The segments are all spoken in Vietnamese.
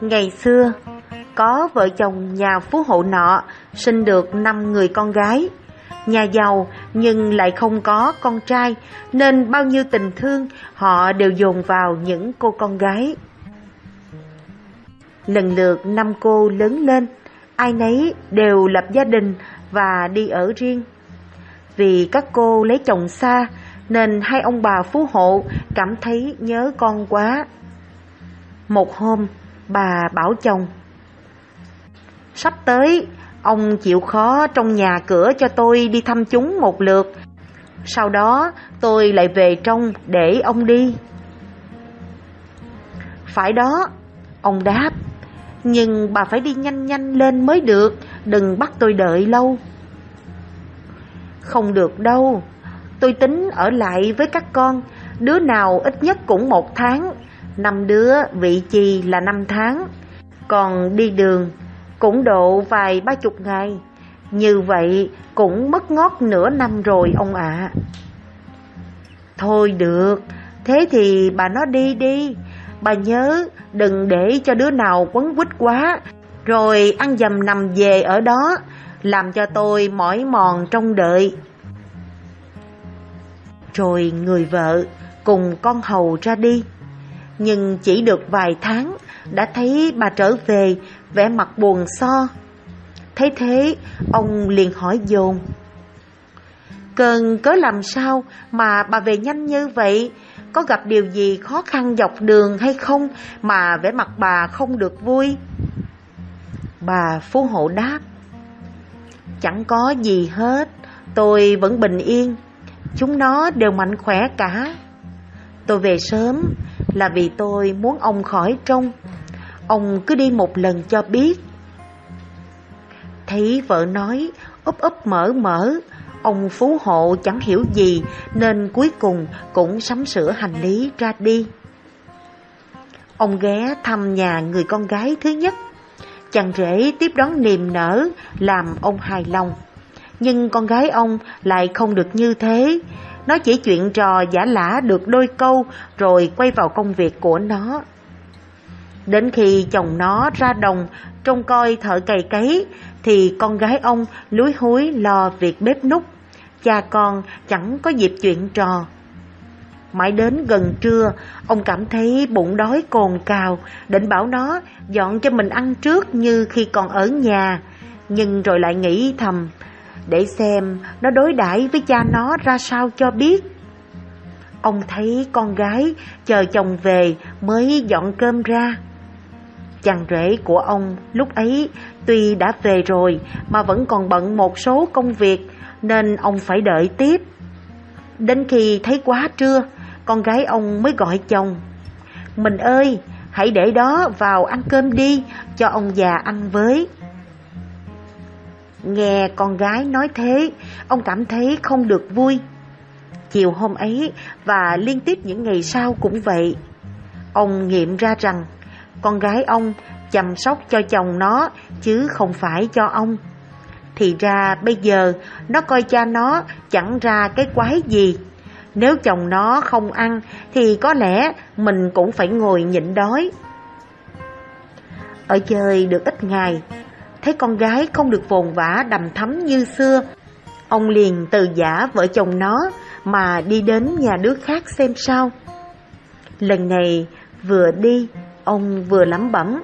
Ngày xưa, có vợ chồng nhà phú hộ nọ sinh được 5 người con gái. Nhà giàu nhưng lại không có con trai nên bao nhiêu tình thương họ đều dồn vào những cô con gái. Lần lượt năm cô lớn lên, ai nấy đều lập gia đình và đi ở riêng. Vì các cô lấy chồng xa nên hai ông bà phú hộ cảm thấy nhớ con quá. Một hôm, bà bảo chồng Sắp tới, ông chịu khó trong nhà cửa cho tôi đi thăm chúng một lượt. Sau đó tôi lại về trong để ông đi. Phải đó, ông đáp. Nhưng bà phải đi nhanh nhanh lên mới được, đừng bắt tôi đợi lâu. Không được đâu, tôi tính ở lại với các con, đứa nào ít nhất cũng một tháng, năm đứa vị trì là năm tháng. Còn đi đường cũng độ vài ba chục ngày. Như vậy cũng mất ngót nửa năm rồi ông ạ. Thôi được, thế thì bà nó đi đi. Bà nhớ đừng để cho đứa nào quấn quýt quá, rồi ăn dầm nằm về ở đó, làm cho tôi mỏi mòn trong đợi. Rồi người vợ cùng con hầu ra đi. Nhưng chỉ được vài tháng đã thấy bà trở về vẻ mặt buồn so. Thấy thế, ông liền hỏi dồn. Cần cớ làm sao mà bà về nhanh như vậy? Có gặp điều gì khó khăn dọc đường hay không mà vẻ mặt bà không được vui? Bà phú hộ đáp. Chẳng có gì hết, tôi vẫn bình yên. Chúng nó đều mạnh khỏe cả. Tôi về sớm là vì tôi muốn ông khỏi trông Ông cứ đi một lần cho biết. Thấy vợ nói úp úp mở mở, ông phú hộ chẳng hiểu gì nên cuối cùng cũng sắm sửa hành lý ra đi. Ông ghé thăm nhà người con gái thứ nhất. Chàng rể tiếp đón niềm nở, làm ông hài lòng. Nhưng con gái ông lại không được như thế. Nó chỉ chuyện trò giả lả được đôi câu rồi quay vào công việc của nó. Đến khi chồng nó ra đồng trông coi thợ cày cấy thì con gái ông lúi húi lo việc bếp nút. Cha con chẳng có dịp chuyện trò. Mãi đến gần trưa, ông cảm thấy bụng đói cồn cào, định bảo nó dọn cho mình ăn trước như khi còn ở nhà. Nhưng rồi lại nghĩ thầm, để xem nó đối đãi với cha nó ra sao cho biết. Ông thấy con gái chờ chồng về mới dọn cơm ra. Chàng rể của ông lúc ấy tuy đã về rồi mà vẫn còn bận một số công việc nên ông phải đợi tiếp. Đến khi thấy quá trưa, con gái ông mới gọi chồng. Mình ơi, hãy để đó vào ăn cơm đi, cho ông già ăn với. Nghe con gái nói thế, ông cảm thấy không được vui. Chiều hôm ấy và liên tiếp những ngày sau cũng vậy. Ông nghiệm ra rằng con gái ông chăm sóc cho chồng nó chứ không phải cho ông. Thì ra bây giờ nó coi cha nó chẳng ra cái quái gì. Nếu chồng nó không ăn thì có lẽ mình cũng phải ngồi nhịn đói. Ở chơi được ít ngày, thấy con gái không được vồn vã đầm thắm như xưa. Ông liền từ giả vợ chồng nó mà đi đến nhà đứa khác xem sao. Lần này vừa đi Ông vừa lẩm bẩm.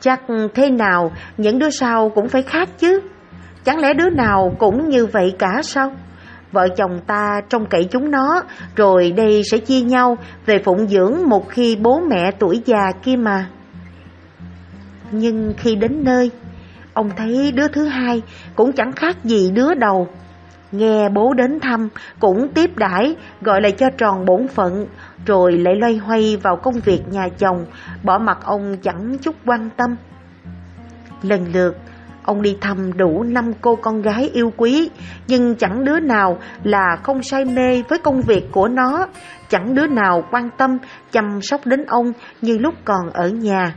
Chắc thế nào những đứa sau cũng phải khác chứ. Chẳng lẽ đứa nào cũng như vậy cả sao? Vợ chồng ta trông cậy chúng nó, rồi đây sẽ chia nhau về phụng dưỡng một khi bố mẹ tuổi già kia mà. Nhưng khi đến nơi, ông thấy đứa thứ hai cũng chẳng khác gì đứa đầu. Nghe bố đến thăm cũng tiếp đãi gọi lại cho tròn bổn phận, rồi lại loay hoay vào công việc nhà chồng, bỏ mặt ông chẳng chút quan tâm. Lần lượt, ông đi thăm đủ năm cô con gái yêu quý, nhưng chẳng đứa nào là không say mê với công việc của nó, chẳng đứa nào quan tâm chăm sóc đến ông như lúc còn ở nhà.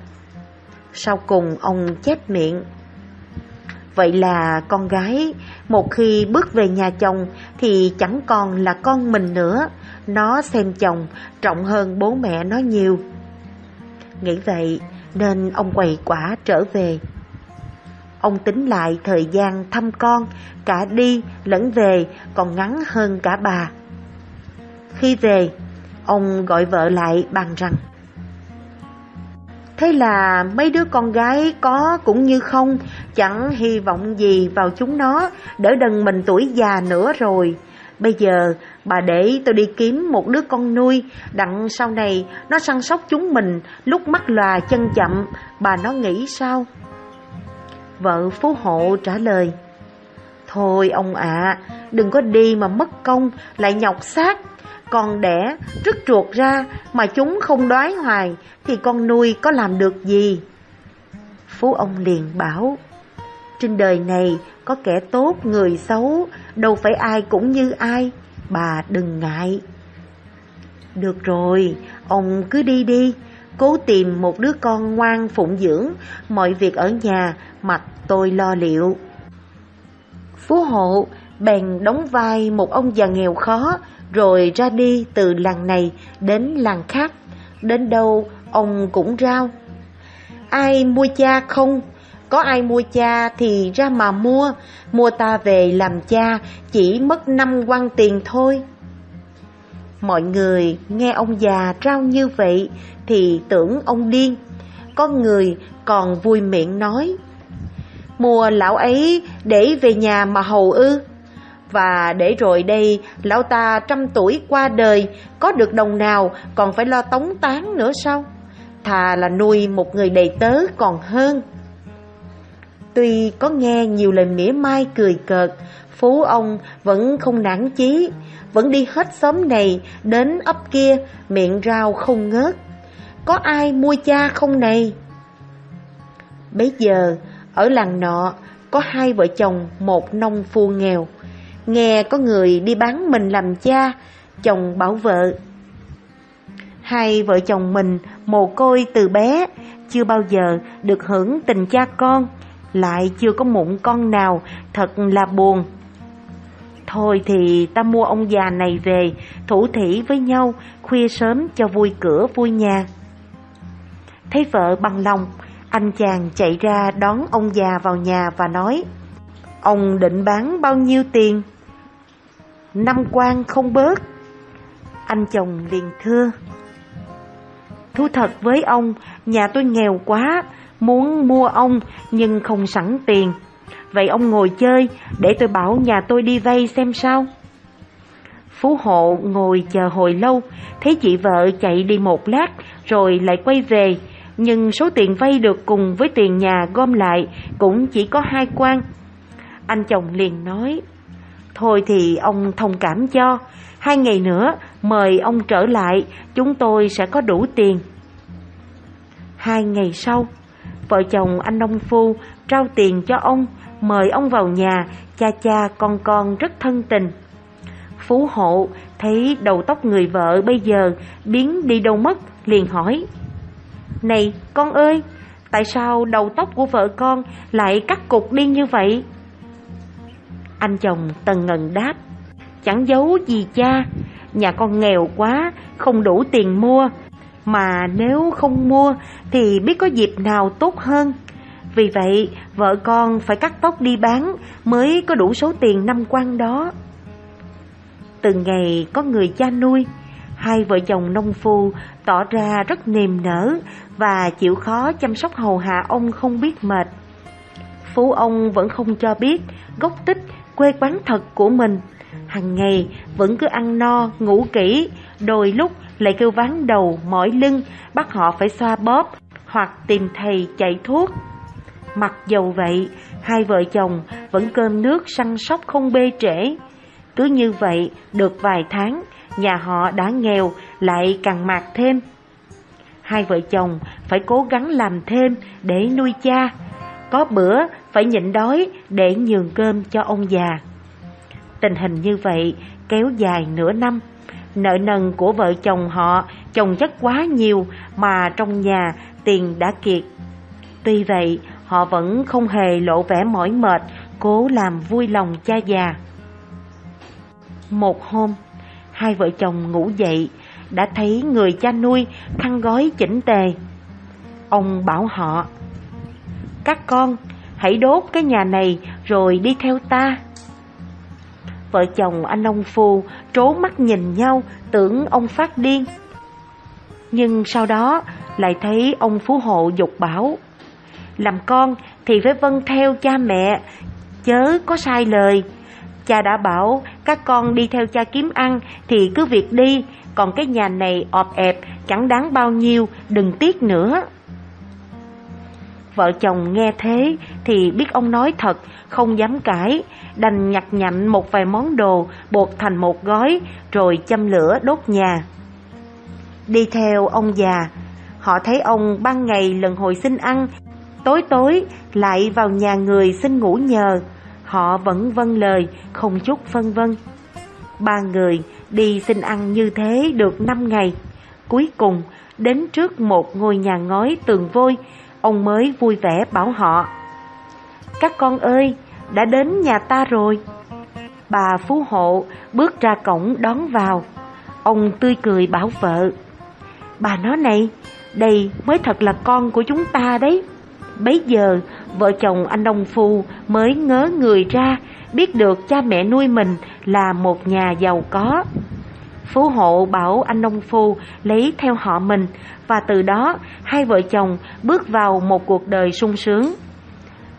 Sau cùng ông chép miệng. Vậy là con gái một khi bước về nhà chồng thì chẳng còn là con mình nữa, nó xem chồng trọng hơn bố mẹ nó nhiều. Nghĩ vậy, nên ông quầy quả trở về. Ông tính lại thời gian thăm con, cả đi lẫn về còn ngắn hơn cả bà. Khi về, ông gọi vợ lại bàn rằng Thế là mấy đứa con gái có cũng như không, chẳng hy vọng gì vào chúng nó, đỡ đần mình tuổi già nữa rồi. Bây giờ bà để tôi đi kiếm một đứa con nuôi, đặng sau này nó săn sóc chúng mình lúc mắt lòa chân chậm, bà nó nghĩ sao? Vợ phú hộ trả lời, Thôi ông ạ, đừng có đi mà mất công, lại nhọc xác. Con đẻ, rứt ruột ra mà chúng không đói hoài thì con nuôi có làm được gì? Phú ông liền bảo, trên đời này có kẻ tốt người xấu, đâu phải ai cũng như ai, bà đừng ngại. Được rồi, ông cứ đi đi, cố tìm một đứa con ngoan phụng dưỡng, mọi việc ở nhà mặc tôi lo liệu. Phú hộ bèn đóng vai một ông già nghèo khó, rồi ra đi từ làng này đến làng khác, đến đâu ông cũng rao. Ai mua cha không? Có ai mua cha thì ra mà mua, mua ta về làm cha chỉ mất năm quan tiền thôi. Mọi người nghe ông già rao như vậy thì tưởng ông điên, có người còn vui miệng nói. Mua lão ấy để về nhà mà hầu ư. Và để rồi đây lão ta trăm tuổi qua đời, có được đồng nào còn phải lo tống tán nữa sao? Thà là nuôi một người đầy tớ còn hơn. Tuy có nghe nhiều lời mỉa mai cười cợt, Phú ông vẫn không nản chí, vẫn đi hết xóm này đến ấp kia, miệng rau không ngớt. Có ai mua cha không này? Bây giờ, ở làng nọ, có hai vợ chồng một nông phu nghèo. Nghe có người đi bán mình làm cha, chồng bảo vợ. Hai vợ chồng mình mồ côi từ bé, chưa bao giờ được hưởng tình cha con lại chưa có mụn con nào, thật là buồn. Thôi thì ta mua ông già này về, thủ thỉ với nhau, khuya sớm cho vui cửa vui nhà. Thấy vợ bằng lòng, anh chàng chạy ra đón ông già vào nhà và nói, Ông định bán bao nhiêu tiền? Năm quan không bớt. Anh chồng liền thưa, Thú thật với ông, nhà tôi nghèo quá, muốn mua ông nhưng không sẵn tiền. Vậy ông ngồi chơi để tôi bảo nhà tôi đi vay xem sao. Phú hộ ngồi chờ hồi lâu, thấy chị vợ chạy đi một lát rồi lại quay về, nhưng số tiền vay được cùng với tiền nhà gom lại cũng chỉ có hai quan. Anh chồng liền nói, thôi thì ông thông cảm cho, hai ngày nữa mời ông trở lại, chúng tôi sẽ có đủ tiền. Hai ngày sau, Vợ chồng anh nông phu trao tiền cho ông, mời ông vào nhà, cha cha con con rất thân tình. Phú hộ thấy đầu tóc người vợ bây giờ biến đi đâu mất, liền hỏi. Này con ơi, tại sao đầu tóc của vợ con lại cắt cục đi như vậy? Anh chồng tần ngần đáp, chẳng giấu gì cha, nhà con nghèo quá, không đủ tiền mua, mà nếu không mua thì biết có dịp nào tốt hơn. Vì vậy, vợ con phải cắt tóc đi bán mới có đủ số tiền năm quan đó. Từ ngày có người cha nuôi, hai vợ chồng nông phu tỏ ra rất niềm nở và chịu khó chăm sóc hầu hạ ông không biết mệt. Phú ông vẫn không cho biết gốc tích quê quán thật của mình. Hằng ngày vẫn cứ ăn no, ngủ kỹ, đôi lúc lại kêu ván đầu, mỏi lưng, bắt họ phải xoa bóp hoặc tìm thầy chạy thuốc. Mặc dầu vậy, hai vợ chồng vẫn cơm nước săn sóc không bê trễ. Cứ như vậy, được vài tháng, nhà họ đã nghèo lại càng mạt thêm. Hai vợ chồng phải cố gắng làm thêm để nuôi cha. Có bữa phải nhịn đói để nhường cơm cho ông già. Tình hình như vậy kéo dài nửa năm. Nợ nần của vợ chồng họ chồng chất quá nhiều mà trong nhà tiền đã kiệt. Tuy vậy, họ vẫn không hề lộ vẻ mỏi mệt, cố làm vui lòng cha già. Một hôm, hai vợ chồng ngủ dậy, đã thấy người cha nuôi khăn gói chỉnh tề. Ông bảo họ, các con hãy đốt cái nhà này rồi đi theo ta. Vợ chồng anh ông Phu trố mắt nhìn nhau tưởng ông phát điên. Nhưng sau đó lại thấy ông Phú Hộ dục bảo, làm con thì phải vâng theo cha mẹ, chớ có sai lời. Cha đã bảo các con đi theo cha kiếm ăn thì cứ việc đi, còn cái nhà này ọp ẹp chẳng đáng bao nhiêu, đừng tiếc nữa. Vợ chồng nghe thế thì biết ông nói thật, không dám cãi, đành nhặt nhạnh một vài món đồ bột thành một gói rồi châm lửa đốt nhà. Đi theo ông già, họ thấy ông ban ngày lần hồi xin ăn, tối tối lại vào nhà người xin ngủ nhờ. Họ vẫn vâng lời, không chút phân vân. Ba người đi xin ăn như thế được năm ngày. Cuối cùng, đến trước một ngôi nhà ngói tường vôi, ông mới vui vẻ bảo họ. Các con ơi, đã đến nhà ta rồi. Bà Phú Hộ bước ra cổng đón vào. Ông tươi cười bảo vợ. Bà nói này, đây mới thật là con của chúng ta đấy. Bấy giờ, vợ chồng anh Đông Phu mới ngớ người ra, biết được cha mẹ nuôi mình là một nhà giàu có. Phú hộ bảo anh nông Phu lấy theo họ mình và từ đó hai vợ chồng bước vào một cuộc đời sung sướng.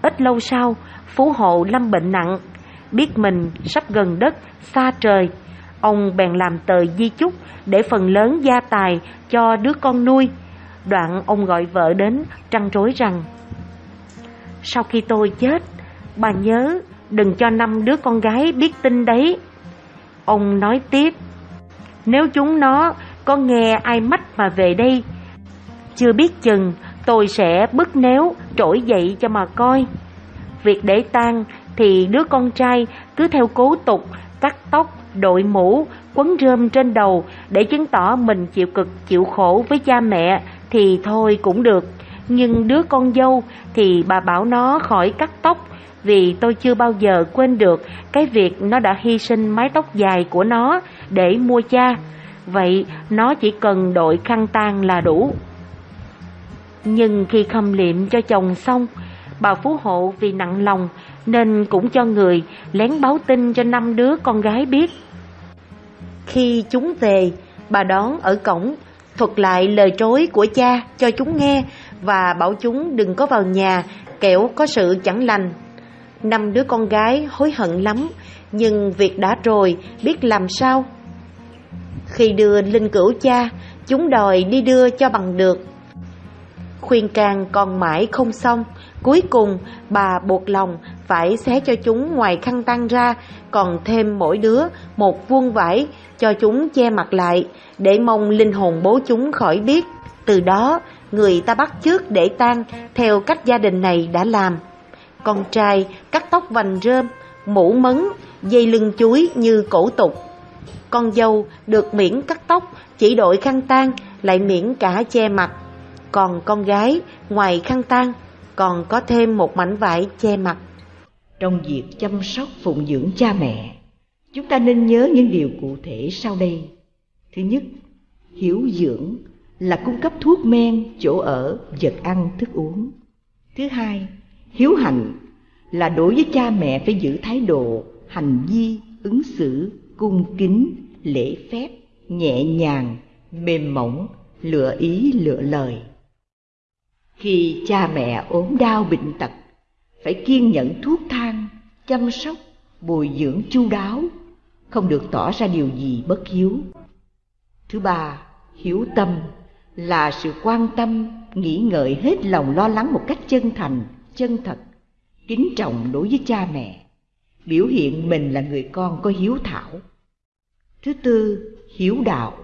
Ít lâu sau, Phú hộ lâm bệnh nặng, biết mình sắp gần đất, xa trời. Ông bèn làm tờ di chúc để phần lớn gia tài cho đứa con nuôi. Đoạn ông gọi vợ đến trăn trối rằng Sau khi tôi chết, bà nhớ đừng cho năm đứa con gái biết tin đấy. Ông nói tiếp nếu chúng nó có nghe ai mách mà về đây, chưa biết chừng tôi sẽ bứt néo trỗi dậy cho mà coi. Việc để tang thì đứa con trai cứ theo cố tục cắt tóc, đội mũ, quấn rơm trên đầu để chứng tỏ mình chịu cực chịu khổ với cha mẹ thì thôi cũng được. Nhưng đứa con dâu thì bà bảo nó khỏi cắt tóc vì tôi chưa bao giờ quên được cái việc nó đã hy sinh mái tóc dài của nó để mua cha. Vậy nó chỉ cần đội khăn tang là đủ. Nhưng khi khâm liệm cho chồng xong, bà Phú Hộ vì nặng lòng nên cũng cho người lén báo tin cho năm đứa con gái biết. Khi chúng về, bà đón ở cổng, thuật lại lời trối của cha cho chúng nghe và bảo chúng đừng có vào nhà kẻo có sự chẳng lành Năm đứa con gái hối hận lắm, nhưng việc đã rồi, biết làm sao. Khi đưa linh cửu cha, chúng đòi đi đưa cho bằng được. Khuyên can còn mãi không xong, cuối cùng bà buộc lòng phải xé cho chúng ngoài khăn tăng ra, còn thêm mỗi đứa một vuông vải cho chúng che mặt lại, để mong linh hồn bố chúng khỏi biết. Từ đó, người ta bắt chước để tan theo cách gia đình này đã làm. Con trai cắt tóc vành rơm, mũ mấn, dây lưng chuối như cổ tục. Con dâu được miễn cắt tóc, chỉ đội khăn tang, lại miễn cả che mặt. Còn con gái, ngoài khăn tang, còn có thêm một mảnh vải che mặt. Trong việc chăm sóc phụng dưỡng cha mẹ, chúng ta nên nhớ những điều cụ thể sau đây. Thứ nhất, hiểu dưỡng là cung cấp thuốc men, chỗ ở, vật ăn, thức uống. Thứ hai, hiếu hạnh là đối với cha mẹ phải giữ thái độ hành vi, ứng xử, cung kính, lễ phép, nhẹ nhàng, mềm mỏng, lựa ý, lựa lời. Khi cha mẹ ốm đau bệnh tật, phải kiên nhẫn thuốc thang, chăm sóc, bồi dưỡng chu đáo, không được tỏ ra điều gì bất hiếu. Thứ ba, hiếu tâm là sự quan tâm, nghĩ ngợi hết lòng lo lắng một cách chân thành chân thật, kính trọng đối với cha mẹ, biểu hiện mình là người con có hiếu thảo. Thứ tư, hiếu đạo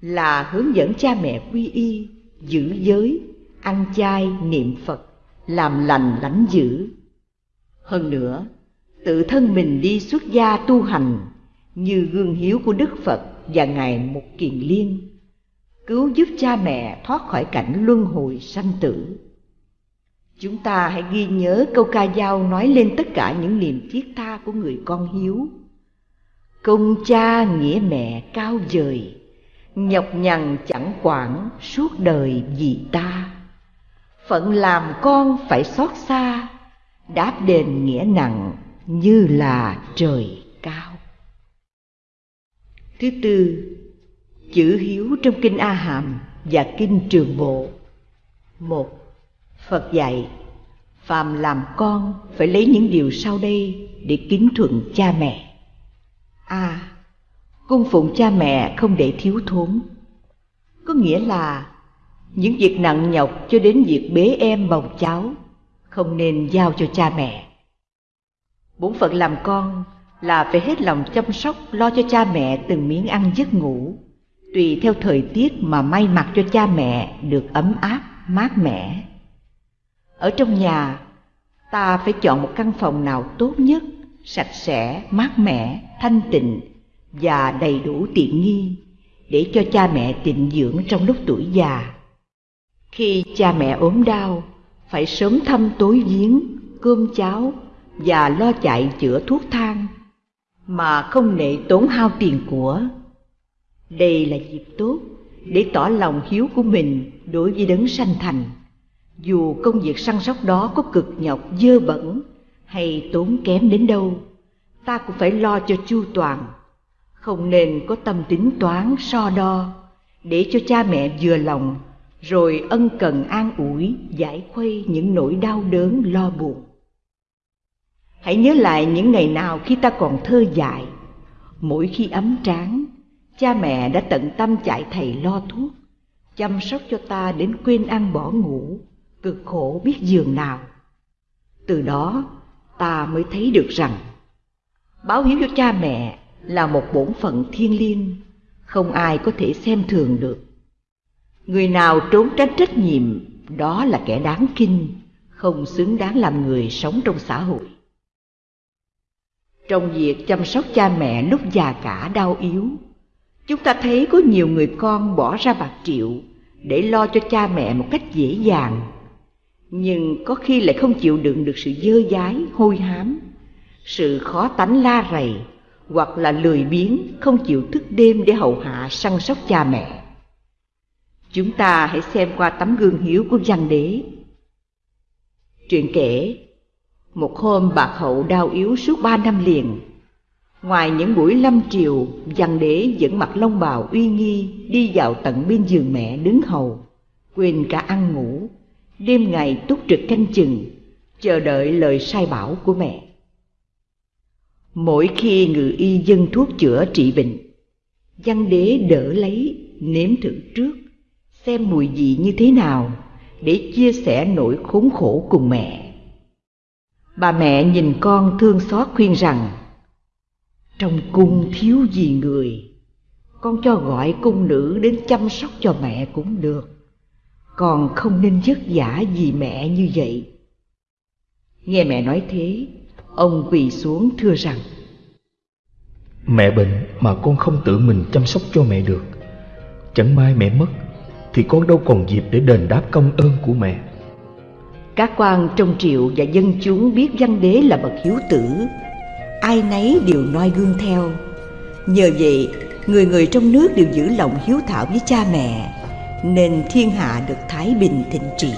là hướng dẫn cha mẹ quy y, giữ giới, ăn chay, niệm Phật, làm lành lãnh dữ. Hơn nữa, tự thân mình đi xuất gia tu hành như gương hiếu của Đức Phật và Ngài mục Kiền Liên, cứu giúp cha mẹ thoát khỏi cảnh luân hồi sanh tử. Chúng ta hãy ghi nhớ câu ca dao nói lên tất cả những niềm thiết tha của người con hiếu. Công cha nghĩa mẹ cao dời, nhọc nhằn chẳng quản suốt đời vì ta. phận làm con phải xót xa đáp đền nghĩa nặng như là trời cao thứ tư chữ hiếu trong kinh a hàm và kinh trường bộ một phật dạy, phàm làm con phải lấy những điều sau đây để kính thuận cha mẹ. A. Cung phụng cha mẹ không để thiếu thốn. Có nghĩa là, những việc nặng nhọc cho đến việc bế em bồng cháu không nên giao cho cha mẹ. Bổn phận làm con là phải hết lòng chăm sóc, lo cho cha mẹ từng miếng ăn giấc ngủ, tùy theo thời tiết mà may mặc cho cha mẹ được ấm áp, mát mẻ ở trong nhà, ta phải chọn một căn phòng nào tốt nhất, sạch sẽ, mát mẻ, thanh tịnh và đầy đủ tiện nghi để cho cha mẹ tịnh dưỡng trong lúc tuổi già. Khi cha mẹ ốm đau, phải sớm thăm tối giếng, cơm cháo và lo chạy chữa thuốc thang mà không nệ tốn hao tiền của. Đây là dịp tốt để tỏ lòng hiếu của mình đối với đấng sanh thành dù công việc săn sóc đó có cực nhọc, dơ bẩn, hay tốn kém đến đâu, ta cũng phải lo cho chu toàn. Không nên có tâm tính toán, so đo, để cho cha mẹ vừa lòng, rồi ân cần an ủi, giải khuây những nỗi đau đớn, lo buồn. Hãy nhớ lại những ngày nào khi ta còn thơ dại. Mỗi khi ấm tráng cha mẹ đã tận tâm chạy thầy lo thuốc, chăm sóc cho ta đến quên ăn bỏ ngủ cực khổ biết giường nào. Từ đó, ta mới thấy được rằng, báo hiếu cho cha mẹ là một bổn phận thiêng liêng, không ai có thể xem thường được. Người nào trốn tránh trách nhiệm, đó là kẻ đáng kinh không xứng đáng làm người sống trong xã hội. Trong việc chăm sóc cha mẹ lúc già cả đau yếu, chúng ta thấy có nhiều người con bỏ ra bạc triệu để lo cho cha mẹ một cách dễ dàng nhưng có khi lại không chịu đựng được sự dơ dái, hôi hám, sự khó tánh la rầy, hoặc là lười biếng, không chịu thức đêm để hầu hạ, săn sóc cha mẹ. Chúng ta hãy xem qua tấm gương hiếu của văn đế. Truyện kể, một hôm bạc hậu đau yếu suốt ba năm liền, ngoài những buổi lâm triều văn đế vẫn mặc long bào uy nghi, đi vào tận bên giường mẹ đứng hầu, quên cả ăn ngủ đêm ngày túc trực canh chừng, chờ đợi lời sai bảo của mẹ. Mỗi khi ngự y dân thuốc chữa trị bệnh, văn đế đỡ lấy, nếm thử trước, xem mùi vị như thế nào để chia sẻ nỗi khốn khổ cùng mẹ. Bà mẹ nhìn con thương xót khuyên rằng, trong cung thiếu gì người, con cho gọi cung nữ đến chăm sóc cho mẹ cũng được con không nên vất vả vì mẹ như vậy. Nghe mẹ nói thế ông quỳ xuống thưa rằng mẹ bệnh mà con không tự mình chăm sóc cho mẹ được. Chẳng may mẹ mất thì con đâu còn dịp để đền đáp công ơn của mẹ. Các quan trong triệu và dân chúng biết văn đế là bậc hiếu tử. Ai nấy đều noi gương theo. Nhờ vậy người người trong nước đều giữ lòng hiếu thảo với cha mẹ nên thiên hạ được thái bình thịnh trị.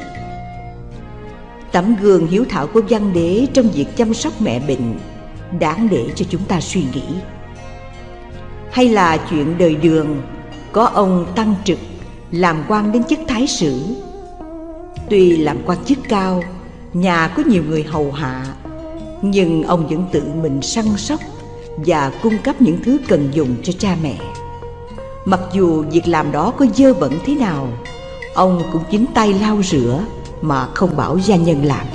Tấm gương hiếu thảo của văn đế trong việc chăm sóc mẹ bệnh đáng để cho chúng ta suy nghĩ. Hay là chuyện đời đường, có ông tăng trực làm quan đến chức thái sử. Tuy làm quan chức cao, nhà có nhiều người hầu hạ, nhưng ông vẫn tự mình săn sóc và cung cấp những thứ cần dùng cho cha mẹ mặc dù việc làm đó có dơ bẩn thế nào, ông cũng chính tay lau rửa mà không bảo gia nhân làm.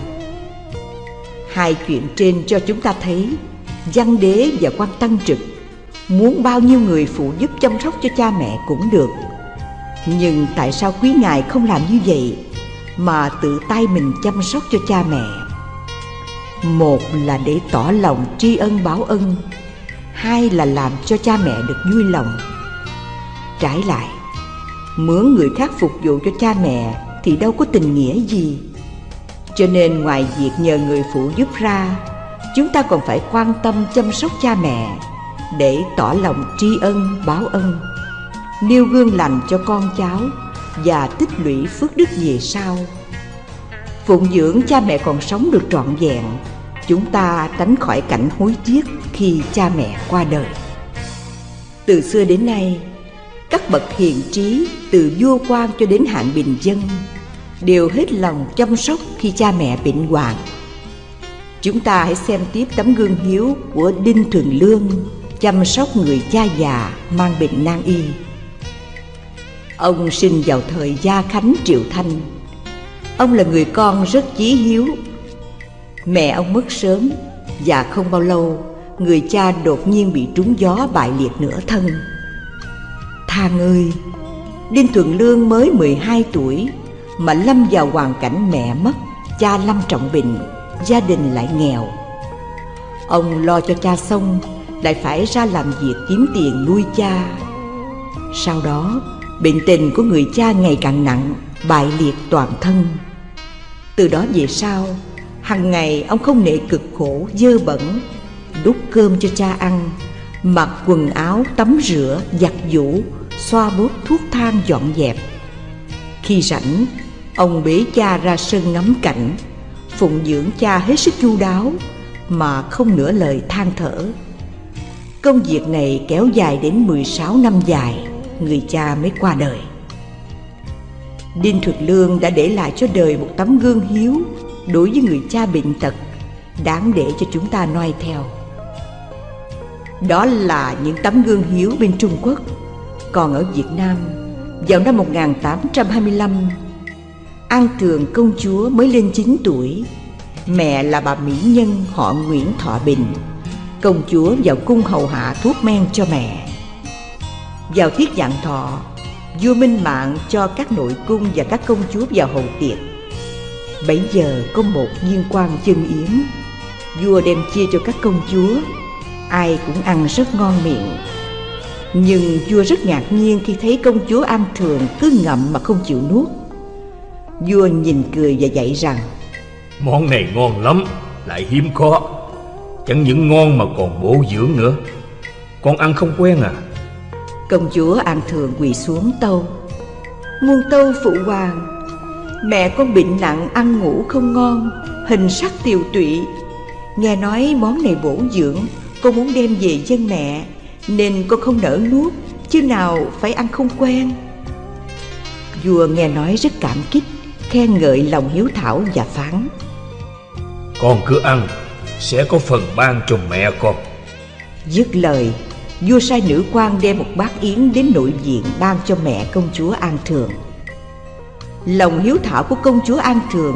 Hai chuyện trên cho chúng ta thấy, văn đế và quan tăng trực muốn bao nhiêu người phụ giúp chăm sóc cho cha mẹ cũng được. Nhưng tại sao quý ngài không làm như vậy mà tự tay mình chăm sóc cho cha mẹ? Một là để tỏ lòng tri ân báo ân, hai là làm cho cha mẹ được vui lòng trái lại. Mướn người khác phục vụ cho cha mẹ thì đâu có tình nghĩa gì. Cho nên ngoài việc nhờ người phụ giúp ra, chúng ta còn phải quan tâm chăm sóc cha mẹ để tỏ lòng tri ân, báo ân, nêu gương lành cho con cháu và tích lũy phước đức về sau. Phụng dưỡng cha mẹ còn sống được trọn vẹn, Chúng ta tránh khỏi cảnh hối tiếc khi cha mẹ qua đời. Từ xưa đến nay các bậc hiền trí từ vua quan cho đến hạng bình dân, Đều hết lòng chăm sóc khi cha mẹ bệnh hoạn. Chúng ta hãy xem tiếp tấm gương hiếu của Đinh thường Lương, Chăm sóc người cha già mang bệnh nan y. Ông sinh vào thời Gia Khánh Triệu Thanh. Ông là người con rất chí hiếu. Mẹ ông mất sớm Và không bao lâu, Người cha đột nhiên bị trúng gió bại liệt nửa thân. Thà người. Đinh Thuận Lương mới 12 tuổi, Mà lâm vào hoàn cảnh mẹ mất, Cha lâm trọng bệnh, Gia đình lại nghèo. Ông lo cho cha xong, Lại phải ra làm việc kiếm tiền nuôi cha. Sau đó, Bệnh tình của người cha ngày càng nặng, Bại liệt toàn thân. Từ đó về sau, Hằng ngày ông không nệ cực khổ, dơ bẩn, Đút cơm cho cha ăn, Mặc quần áo tắm rửa, giặt giũ Xoa bóp thuốc thang dọn dẹp Khi rảnh, Ông bế cha ra sân ngắm cảnh, Phụng dưỡng cha hết sức chu đáo Mà không nửa lời than thở Công việc này kéo dài đến 16 năm dài, Người cha mới qua đời Đinh Thuật Lương đã để lại cho đời một tấm gương hiếu đối với người cha bệnh tật, đáng để cho chúng ta noi theo. Đó là những tấm gương hiếu bên Trung Quốc. Còn ở Việt Nam, vào năm 1825, An Tường công chúa mới lên 9 tuổi, mẹ là bà mỹ nhân họ Nguyễn Thọ Bình. Công chúa vào cung hầu hạ thuốc men cho mẹ. Vào tiết dạng thọ, vua Minh Mạng cho các nội cung và các công chúa vào hầu tiệc Bấy giờ có một viên quan chân yến Vua đem chia cho các công chúa Ai cũng ăn rất ngon miệng nhưng vua rất ngạc nhiên khi thấy công chúa An Thường cứ ngậm mà không chịu nuốt. Vua nhìn cười và dạy rằng Món này ngon lắm, lại hiếm có. Chẳng những ngon mà còn bổ dưỡng nữa. Con ăn không quen à? Công chúa An Thường quỳ xuống tâu. Muôn tâu phụ hoàng Mẹ con bệnh nặng ăn ngủ không ngon Hình sắc tiều tụy. Nghe nói món này bổ dưỡng Con muốn đem về dân mẹ Nên con không nỡ nuốt Chứ nào phải ăn không quen. Vua nghe nói rất cảm kích Khen ngợi lòng hiếu thảo và phán. Con cứ ăn Sẽ có phần ban cho mẹ con. Dứt lời Vua sai nữ quan đem một bát yến đến nội viện ban cho mẹ công chúa An Thường. Lòng hiếu thảo của công chúa An Thường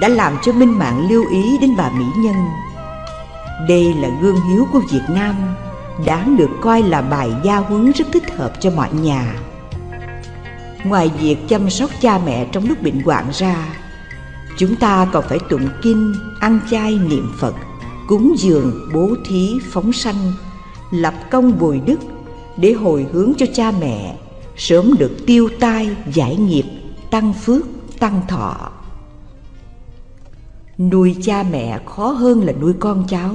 đã làm cho Minh Mạng lưu ý đến bà Mỹ Nhân. Đây là gương hiếu của Việt Nam, đáng được coi là bài gia huấn rất thích hợp cho mọi nhà. Ngoài việc chăm sóc cha mẹ trong lúc bệnh hoạn ra, chúng ta còn phải tụng kinh, ăn chay niệm Phật, cúng dường, bố thí, phóng sanh, lập công bồi đức để hồi hướng cho cha mẹ sớm được tiêu tai giải nghiệp tăng phước tăng thọ nuôi cha mẹ khó hơn là nuôi con cháu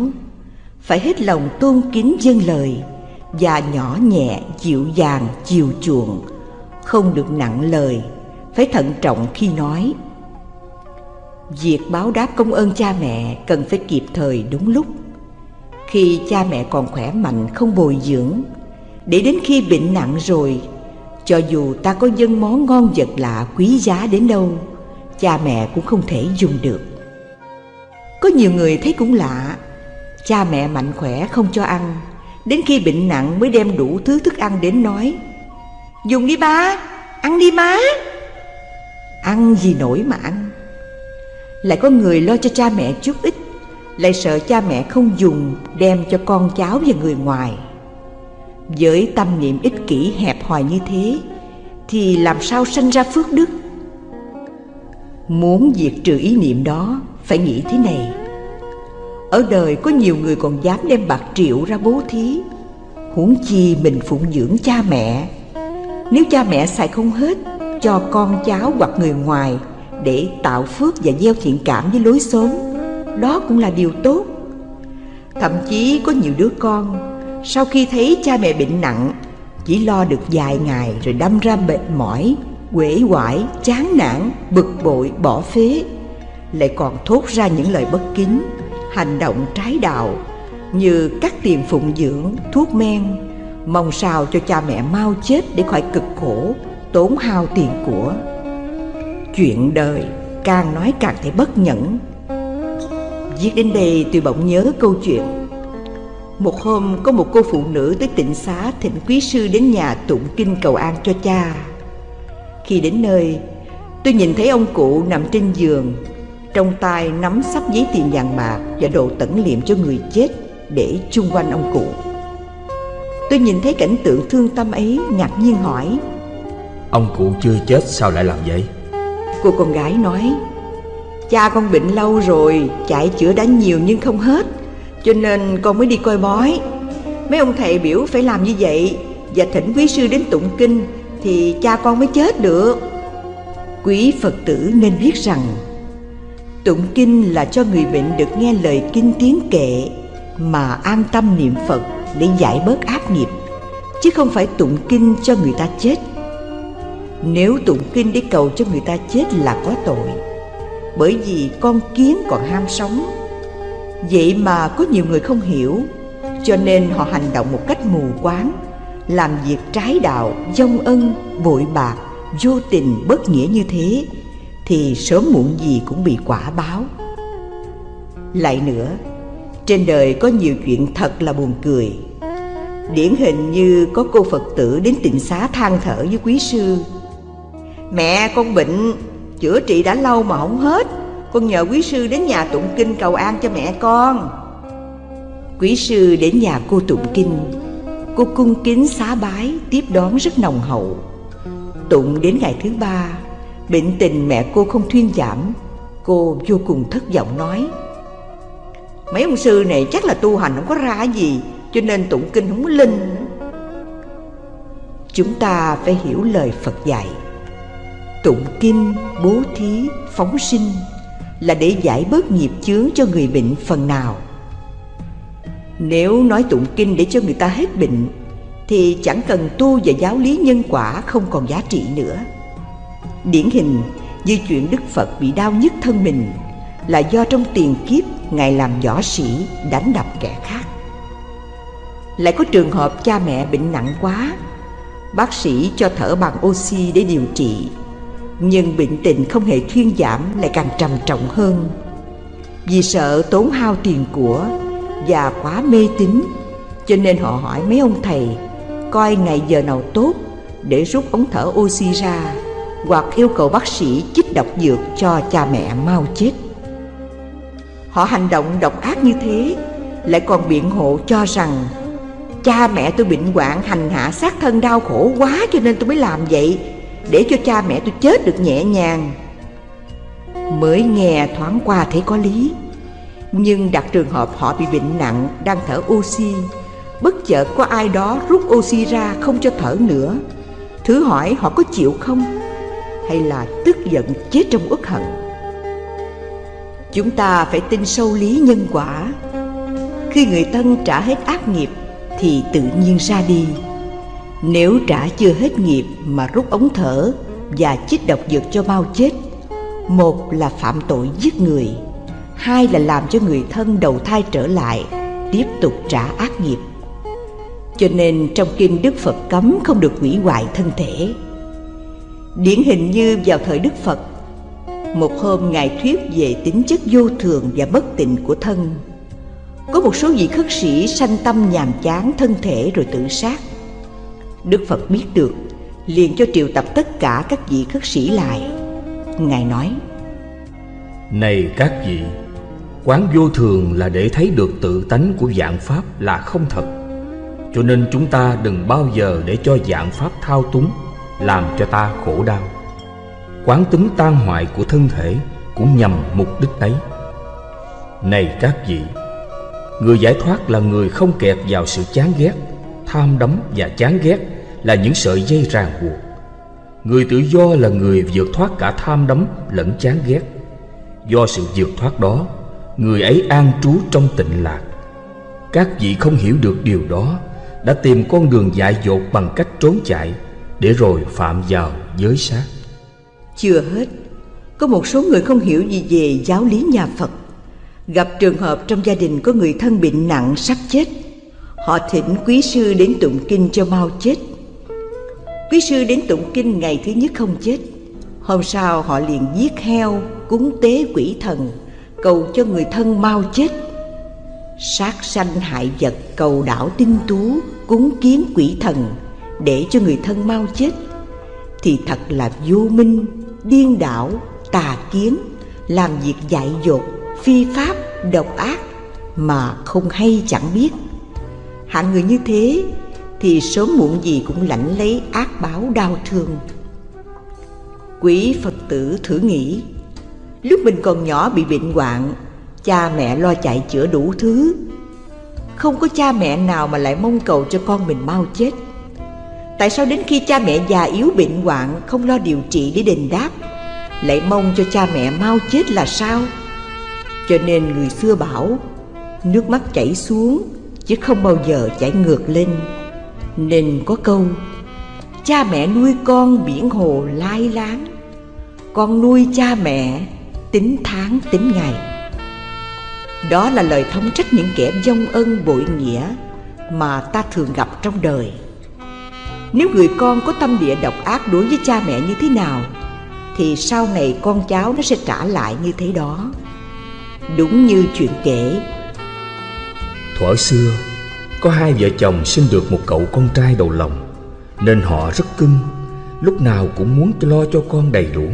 phải hết lòng tôn kính dân lời và nhỏ nhẹ dịu dàng chiều chuộng, không được nặng lời, phải thận trọng khi nói. Việc báo đáp công ơn cha mẹ cần phải kịp thời đúng lúc. Khi cha mẹ còn khỏe mạnh, không bồi dưỡng, để đến khi bệnh nặng rồi, cho dù ta có dân món ngon vật lạ quý giá đến đâu, Cha mẹ cũng không thể dùng được. Có nhiều người thấy cũng lạ Cha mẹ mạnh khỏe không cho ăn. Đến khi bệnh nặng mới đem đủ thứ thức ăn đến nói Dùng đi ba, ăn đi má. Ăn gì nổi mà ăn. Lại có người lo cho cha mẹ chút ít Lại sợ cha mẹ không dùng Đem cho con cháu và người ngoài. Với tâm niệm ích kỷ hẹp hòi như thế Thì làm sao sanh ra phước đức? Muốn diệt trừ ý niệm đó Phải nghĩ thế này. Ở đời có nhiều người còn dám đem bạc triệu ra bố thí. Huống chi mình phụng dưỡng cha mẹ. Nếu cha mẹ xài không hết Cho con cháu hoặc người ngoài Để tạo phước và gieo thiện cảm với lối xóm Đó cũng là điều tốt. Thậm chí có nhiều đứa con sau khi thấy cha mẹ bệnh nặng Chỉ lo được vài ngày rồi đâm ra mệt mỏi Quể quải, chán nản, bực bội, bỏ phế. Lại còn thốt ra những lời bất kính hành động trái đạo như cắt tiền phụng dưỡng, thuốc men, mong sao cho cha mẹ mau chết để khỏi cực khổ, tốn hao tiền của. Chuyện đời càng nói càng thấy bất nhẫn. Viết đến đây tôi bỗng nhớ câu chuyện. Một hôm có một cô phụ nữ tới tịnh xá thỉnh quý sư đến nhà tụng kinh cầu an cho cha. Khi đến nơi, tôi nhìn thấy ông cụ nằm trên giường trong tay nắm sắp giấy tiền vàng bạc và đồ tẩn liệm cho người chết để chung quanh ông cụ. Tôi nhìn thấy cảnh tượng thương tâm ấy ngạc nhiên hỏi ông cụ chưa chết sao lại làm vậy? Cô con gái nói cha con bệnh lâu rồi chạy chữa đã nhiều nhưng không hết cho nên con mới đi coi bói. Mấy ông thầy biểu phải làm như vậy và thỉnh quý sư đến tụng kinh thì cha con mới chết được. Quý phật tử nên biết rằng tụng kinh là cho người bệnh được nghe lời kinh tiếng kệ, mà an tâm niệm phật để giải bớt ác nghiệp, chứ không phải tụng kinh cho người ta chết. Nếu tụng kinh để cầu cho người ta chết là có tội, bởi vì con kiến còn ham sống. Vậy mà có nhiều người không hiểu, cho nên họ hành động một cách mù quáng, làm việc trái đạo, dông ân, bội bạc, vô tình bất nghĩa như thế thì sớm muộn gì cũng bị quả báo. Lại nữa, trên đời có nhiều chuyện thật là buồn cười. Điển hình như có cô phật tử đến tịnh xá than thở với quý sư. Mẹ con bệnh chữa trị đã lâu mà không hết. Con nhờ quý sư đến nhà tụng kinh cầu an cho mẹ con. Quý sư đến nhà cô tụng kinh. Cô cung kính xá bái tiếp đón rất nồng hậu. Tụng đến ngày thứ ba bệnh tình mẹ cô không thuyên giảm, cô vô cùng thất vọng nói. Mấy ông sư này chắc là tu hành không có ra gì, cho nên tụng kinh không có linh. Chúng ta phải hiểu lời phật dạy. Tụng kinh, bố thí, phóng sinh là để giải bớt nghiệp chướng cho người bệnh phần nào. Nếu nói tụng kinh để cho người ta hết bệnh, thì chẳng cần tu và giáo lý nhân quả không còn giá trị nữa điển hình như chuyện đức phật bị đau nhức thân mình là do trong tiền kiếp ngài làm võ sĩ đánh đập kẻ khác. Lại có trường hợp cha mẹ bệnh nặng quá, bác sĩ cho thở bằng oxy để điều trị, nhưng bệnh tình không hề thuyên giảm lại càng trầm trọng hơn. Vì sợ tốn hao tiền của và quá mê tín, cho nên họ hỏi mấy ông thầy, coi ngày giờ nào tốt để rút ống thở oxy ra hoặc yêu cầu bác sĩ chích độc dược cho cha mẹ mau chết. Họ hành động độc ác như thế lại còn biện hộ cho rằng cha mẹ tôi bệnh hoạn hành hạ sát thân đau khổ quá cho nên tôi mới làm vậy để cho cha mẹ tôi chết được nhẹ nhàng. Mới nghe thoáng qua thấy có lý, nhưng đặt trường hợp họ bị bệnh nặng đang thở oxy, bất chợt có ai đó rút oxy ra không cho thở nữa. Thử hỏi họ có chịu không? Hay là tức giận chết trong uất hận? Chúng ta phải tin sâu lý nhân quả. Khi người thân trả hết ác nghiệp thì tự nhiên ra đi. Nếu trả chưa hết nghiệp mà rút ống thở và chích độc dược cho mau chết, một là phạm tội giết người, hai là làm cho người thân đầu thai trở lại, tiếp tục trả ác nghiệp. Cho nên trong kinh đức phật cấm không được hủy hoại thân thể điển hình như vào thời đức phật. Một hôm ngài thuyết về tính chất vô thường và bất tịnh của thân. Có một số vị khất sĩ sanh tâm nhàm chán thân thể rồi tự sát. Đức phật biết được, liền cho triệu tập tất cả các vị khất sĩ lại. Ngài nói, này các vị, quán vô thường là để thấy được tự tánh của dạng pháp là không thật. Cho nên chúng ta đừng bao giờ để cho dạng pháp thao túng làm cho ta khổ đau. Quán tính tan hoại của thân thể cũng nhằm mục đích ấy. Này các vị, người giải thoát là người không kẹt vào sự chán ghét, tham đắm và chán ghét là những sợi dây ràng buộc. Người tự do là người vượt thoát cả tham đắm lẫn chán ghét. Do sự vượt thoát đó, người ấy an trú trong tịnh lạc. Các vị không hiểu được điều đó, đã tìm con đường dại dột bằng cách trốn chạy để rồi phạm vào giới sát. Chưa hết Có một số người không hiểu gì về giáo lý nhà Phật. Gặp trường hợp trong gia đình có người thân bệnh nặng sắp chết Họ thỉnh quý sư đến tụng kinh cho mau chết. Quý sư đến tụng kinh ngày thứ nhất không chết Hôm sau họ liền giết heo, cúng tế quỷ thần Cầu cho người thân mau chết. Sát sanh hại vật cầu đảo tinh tú Cúng kiến quỷ thần để cho người thân mau chết Thì thật là vô minh, điên đảo, tà kiến Làm việc dại dột, phi pháp, độc ác Mà không hay chẳng biết. Hạng người như thế Thì sớm muộn gì cũng lãnh lấy ác báo đau thương. Quý Phật tử thử nghĩ Lúc mình còn nhỏ bị bệnh hoạn Cha mẹ lo chạy chữa đủ thứ. Không có cha mẹ nào mà lại mong cầu cho con mình mau chết. Tại sao đến khi cha mẹ già yếu bệnh hoạn Không lo điều trị để đền đáp? Lại mong cho cha mẹ mau chết là sao? Cho nên người xưa bảo, Nước mắt chảy xuống, Chứ không bao giờ chảy ngược lên. Nên có câu, Cha mẹ nuôi con biển hồ lai láng. Con nuôi cha mẹ tính tháng tính ngày. Đó là lời thống trách những kẻ dông ân bội nghĩa Mà ta thường gặp trong đời. Nếu người con có tâm địa độc ác đối với cha mẹ như thế nào Thì sau này con cháu nó sẽ trả lại như thế đó. Đúng như chuyện kể. Thuở xưa Có hai vợ chồng sinh được một cậu con trai đầu lòng Nên họ rất cưng Lúc nào cũng muốn lo cho con đầy đủ.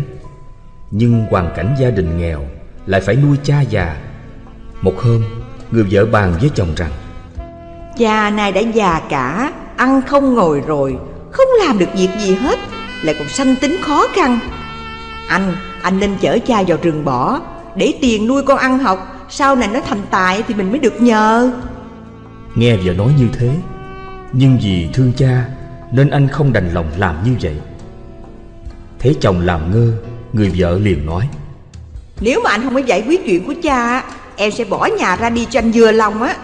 Nhưng hoàn cảnh gia đình nghèo Lại phải nuôi cha già. Một hôm Người vợ bàn với chồng rằng Cha này đã già cả Ăn không ngồi rồi Không làm được việc gì hết Lại còn sanh tính khó khăn. Anh, anh nên chở cha vào rừng bỏ Để tiền nuôi con ăn học Sau này nó thành tài thì mình mới được nhờ. Nghe vợ nói như thế Nhưng vì thương cha Nên anh không đành lòng làm như vậy. Thấy chồng làm ngơ Người vợ liền nói Nếu mà anh không có giải quyết chuyện của cha Em sẽ bỏ nhà ra đi cho anh vừa lòng á.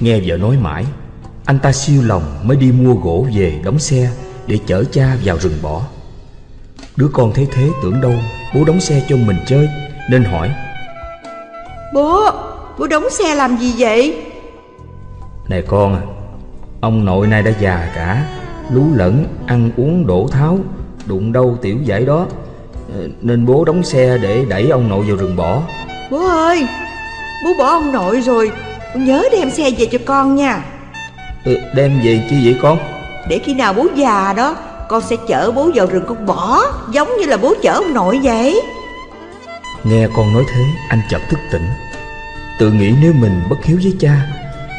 Nghe vợ nói mãi Anh ta siêu lòng mới đi mua gỗ về đóng xe Để chở cha vào rừng bỏ. Đứa con thấy thế tưởng đâu Bố đóng xe cho mình chơi Nên hỏi. Bố, bố đóng xe làm gì vậy? Này con à Ông nội nay đã già cả Lú lẫn, ăn uống đổ tháo Đụng đâu tiểu giải đó. Ờ, Nên bố đóng xe để đẩy ông nội vào rừng bỏ. Bố ơi, bố bỏ ông nội rồi Bố nhớ đem xe về cho con nha ừ, Đem về chi vậy con? Để khi nào bố già đó Con sẽ chở bố vào rừng con bỏ Giống như là bố chở ông nội vậy. Nghe con nói thế anh chợt thức tỉnh. Tự nghĩ nếu mình bất hiếu với cha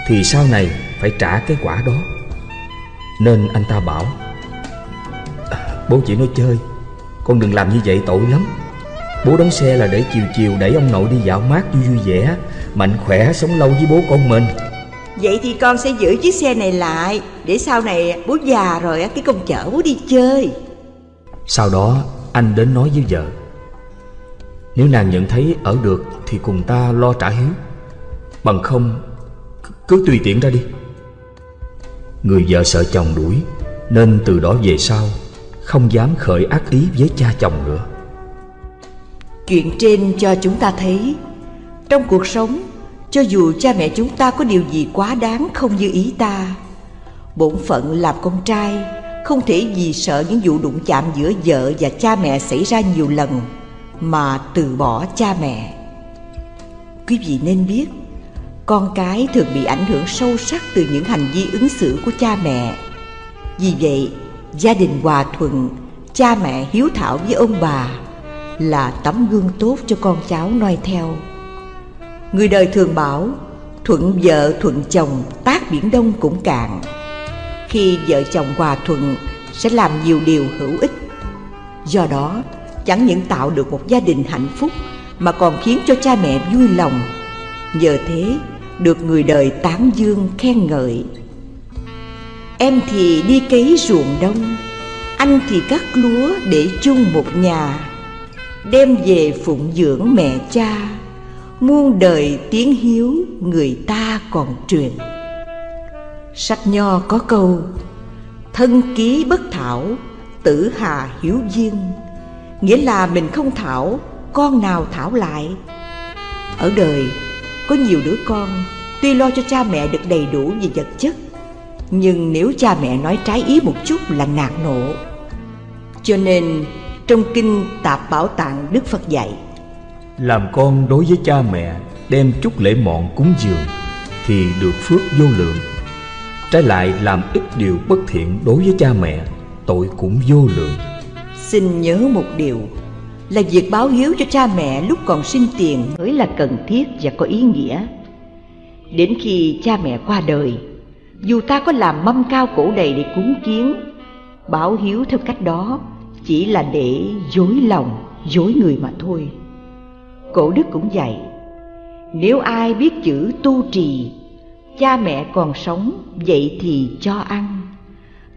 Thì sau này phải trả cái quả đó. Nên anh ta bảo "À, Bố chỉ nói chơi Con đừng làm như vậy tội lắm. Bố đóng xe là để chiều chiều đẩy ông nội đi dạo mát vui vui vẻ Mạnh khỏe sống lâu với bố con mình Vậy thì con sẽ giữ chiếc xe này lại Để sau này bố già rồi á, cái con chở bố đi chơi. Sau đó anh đến nói với vợ. Nếu nàng nhận thấy ở được Thì cùng ta lo trả hiếu. Bằng không Cứ tùy tiện ra đi. Người vợ sợ chồng đuổi Nên từ đó về sau Không dám khởi ác ý với cha chồng nữa. Chuyện trên cho chúng ta thấy. Trong cuộc sống cho dù cha mẹ chúng ta có điều gì quá đáng không như ý ta Bổn phận làm con trai Không thể vì sợ những vụ đụng chạm giữa vợ và cha mẹ xảy ra nhiều lần Mà từ bỏ cha mẹ Quý vị nên biết Con cái thường bị ảnh hưởng sâu sắc từ những hành vi ứng xử của cha mẹ Vì vậy, gia đình hòa thuận, cha mẹ hiếu thảo với ông bà là tấm gương tốt cho con cháu noi theo. Người đời thường bảo thuận vợ thuận chồng tác biển đông cũng cạn. Khi vợ chồng hòa thuận sẽ làm nhiều điều hữu ích. Do đó, chẳng những tạo được một gia đình hạnh phúc mà còn khiến cho cha mẹ vui lòng. Nhờ thế, được người đời tán dương khen ngợi. Em thì đi cấy ruộng đông, anh thì cắt lúa để chung một nhà đem về phụng dưỡng mẹ cha muôn đời tiếng hiếu người ta còn truyền. Sách nho có câu, thân ký bất thảo, tử hà hiếu duyên. Nghĩa là mình không thảo, con nào thảo lại? Ở đời, có nhiều đứa con, tuy lo cho cha mẹ được đầy đủ về vật chất, nhưng nếu cha mẹ nói trái ý một chút là nạt nộ. Cho nên, trong kinh tạp bảo tạng đức phật dạy làm con đối với cha mẹ, đem chút lễ mọn cúng dường thì được phước vô lượng. Trái lại làm ít điều bất thiện đối với cha mẹ, tội cũng vô lượng. Xin nhớ một điều, là việc báo hiếu cho cha mẹ lúc còn sinh tiền mới là cần thiết và có ý nghĩa. Đến khi cha mẹ qua đời, dù ta có làm mâm cao cổ đầy để cúng kiến, báo hiếu theo cách đó chỉ là để dối lòng, dối người mà thôi cổ đức cũng dạy, nếu ai biết chữ tu trì, cha mẹ còn sống, vậy thì cho ăn.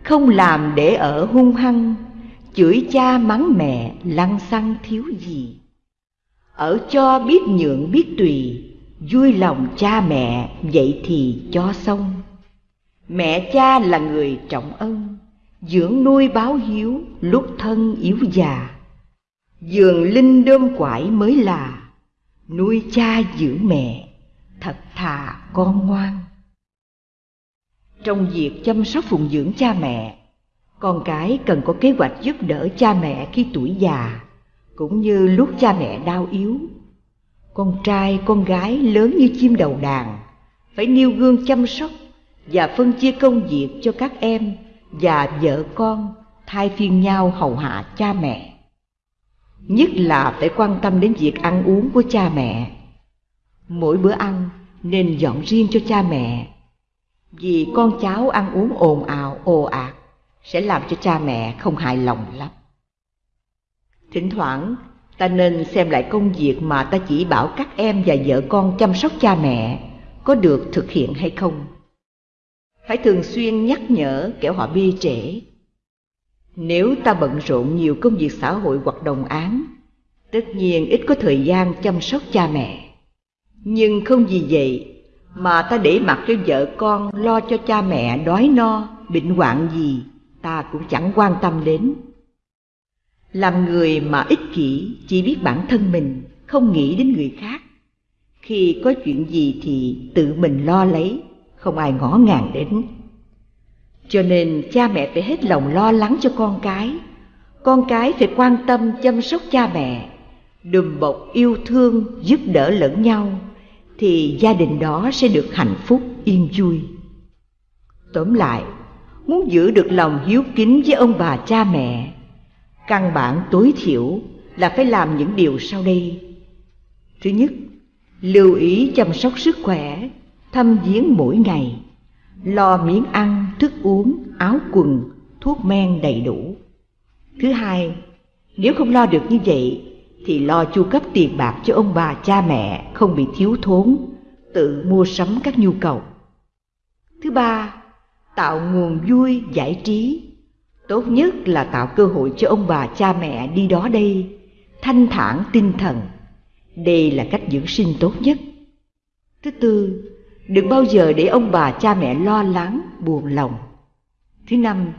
Không làm để ở hung hăng, chửi cha mắng mẹ, lăng xăng thiếu gì. Ở cho biết nhượng biết tùy, vui lòng cha mẹ, vậy thì cho xong. Mẹ cha là người trọng ân, dưỡng nuôi báo hiếu, lúc thân yếu già dường linh đơm quải mới là. Nuôi cha giữ mẹ. Thật thà con ngoan. Trong việc chăm sóc phụng dưỡng cha mẹ, con cái cần có kế hoạch giúp đỡ cha mẹ khi tuổi già, cũng như lúc cha mẹ đau yếu. Con trai, con gái lớn như chim đầu đàn, phải nêu gương chăm sóc và phân chia công việc cho các em và vợ con, thay phiên nhau hầu hạ cha mẹ nhất là phải quan tâm đến việc ăn uống của cha mẹ. Mỗi bữa ăn nên dọn riêng cho cha mẹ. Vì con cháu ăn uống ồn ào, ồ ạt, sẽ làm cho cha mẹ không hài lòng lắm. Thỉnh thoảng, ta nên xem lại công việc mà ta chỉ bảo các em và vợ con chăm sóc cha mẹ có được thực hiện hay không. Phải thường xuyên nhắc nhở kẻo họ bi trễ nếu ta bận rộn nhiều công việc xã hội hoặc đồng án tất nhiên ít có thời gian chăm sóc cha mẹ. Nhưng không vì vậy mà ta để mặc cho vợ con lo cho cha mẹ đói no, bệnh hoạn gì, ta cũng chẳng quan tâm đến. Làm người mà ích kỷ chỉ biết bản thân mình, không nghĩ đến người khác. Khi có chuyện gì thì tự mình lo lấy, không ai ngó ngàng đến cho nên cha mẹ phải hết lòng lo lắng cho con cái. Con cái phải quan tâm chăm sóc cha mẹ, đùm bọc yêu thương, giúp đỡ lẫn nhau, thì gia đình đó sẽ được hạnh phúc, yên vui. Tóm lại, muốn giữ được lòng hiếu kính với ông bà cha mẹ, căn bản tối thiểu là phải làm những điều sau đây. Thứ nhất, lưu ý chăm sóc sức khỏe, thăm viếng mỗi ngày lo miếng ăn, thức uống, áo quần, thuốc men đầy đủ. Thứ hai, nếu không lo được như vậy, thì lo chu cấp tiền bạc cho ông bà cha mẹ không bị thiếu thốn, tự mua sắm các nhu cầu. Thứ ba, tạo nguồn vui, giải trí. Tốt nhất là tạo cơ hội cho ông bà cha mẹ đi đó đây, thanh thản tinh thần. Đây là cách dưỡng sinh tốt nhất. Thứ tư đừng bao giờ để ông bà cha mẹ lo lắng, buồn lòng. Thứ năm,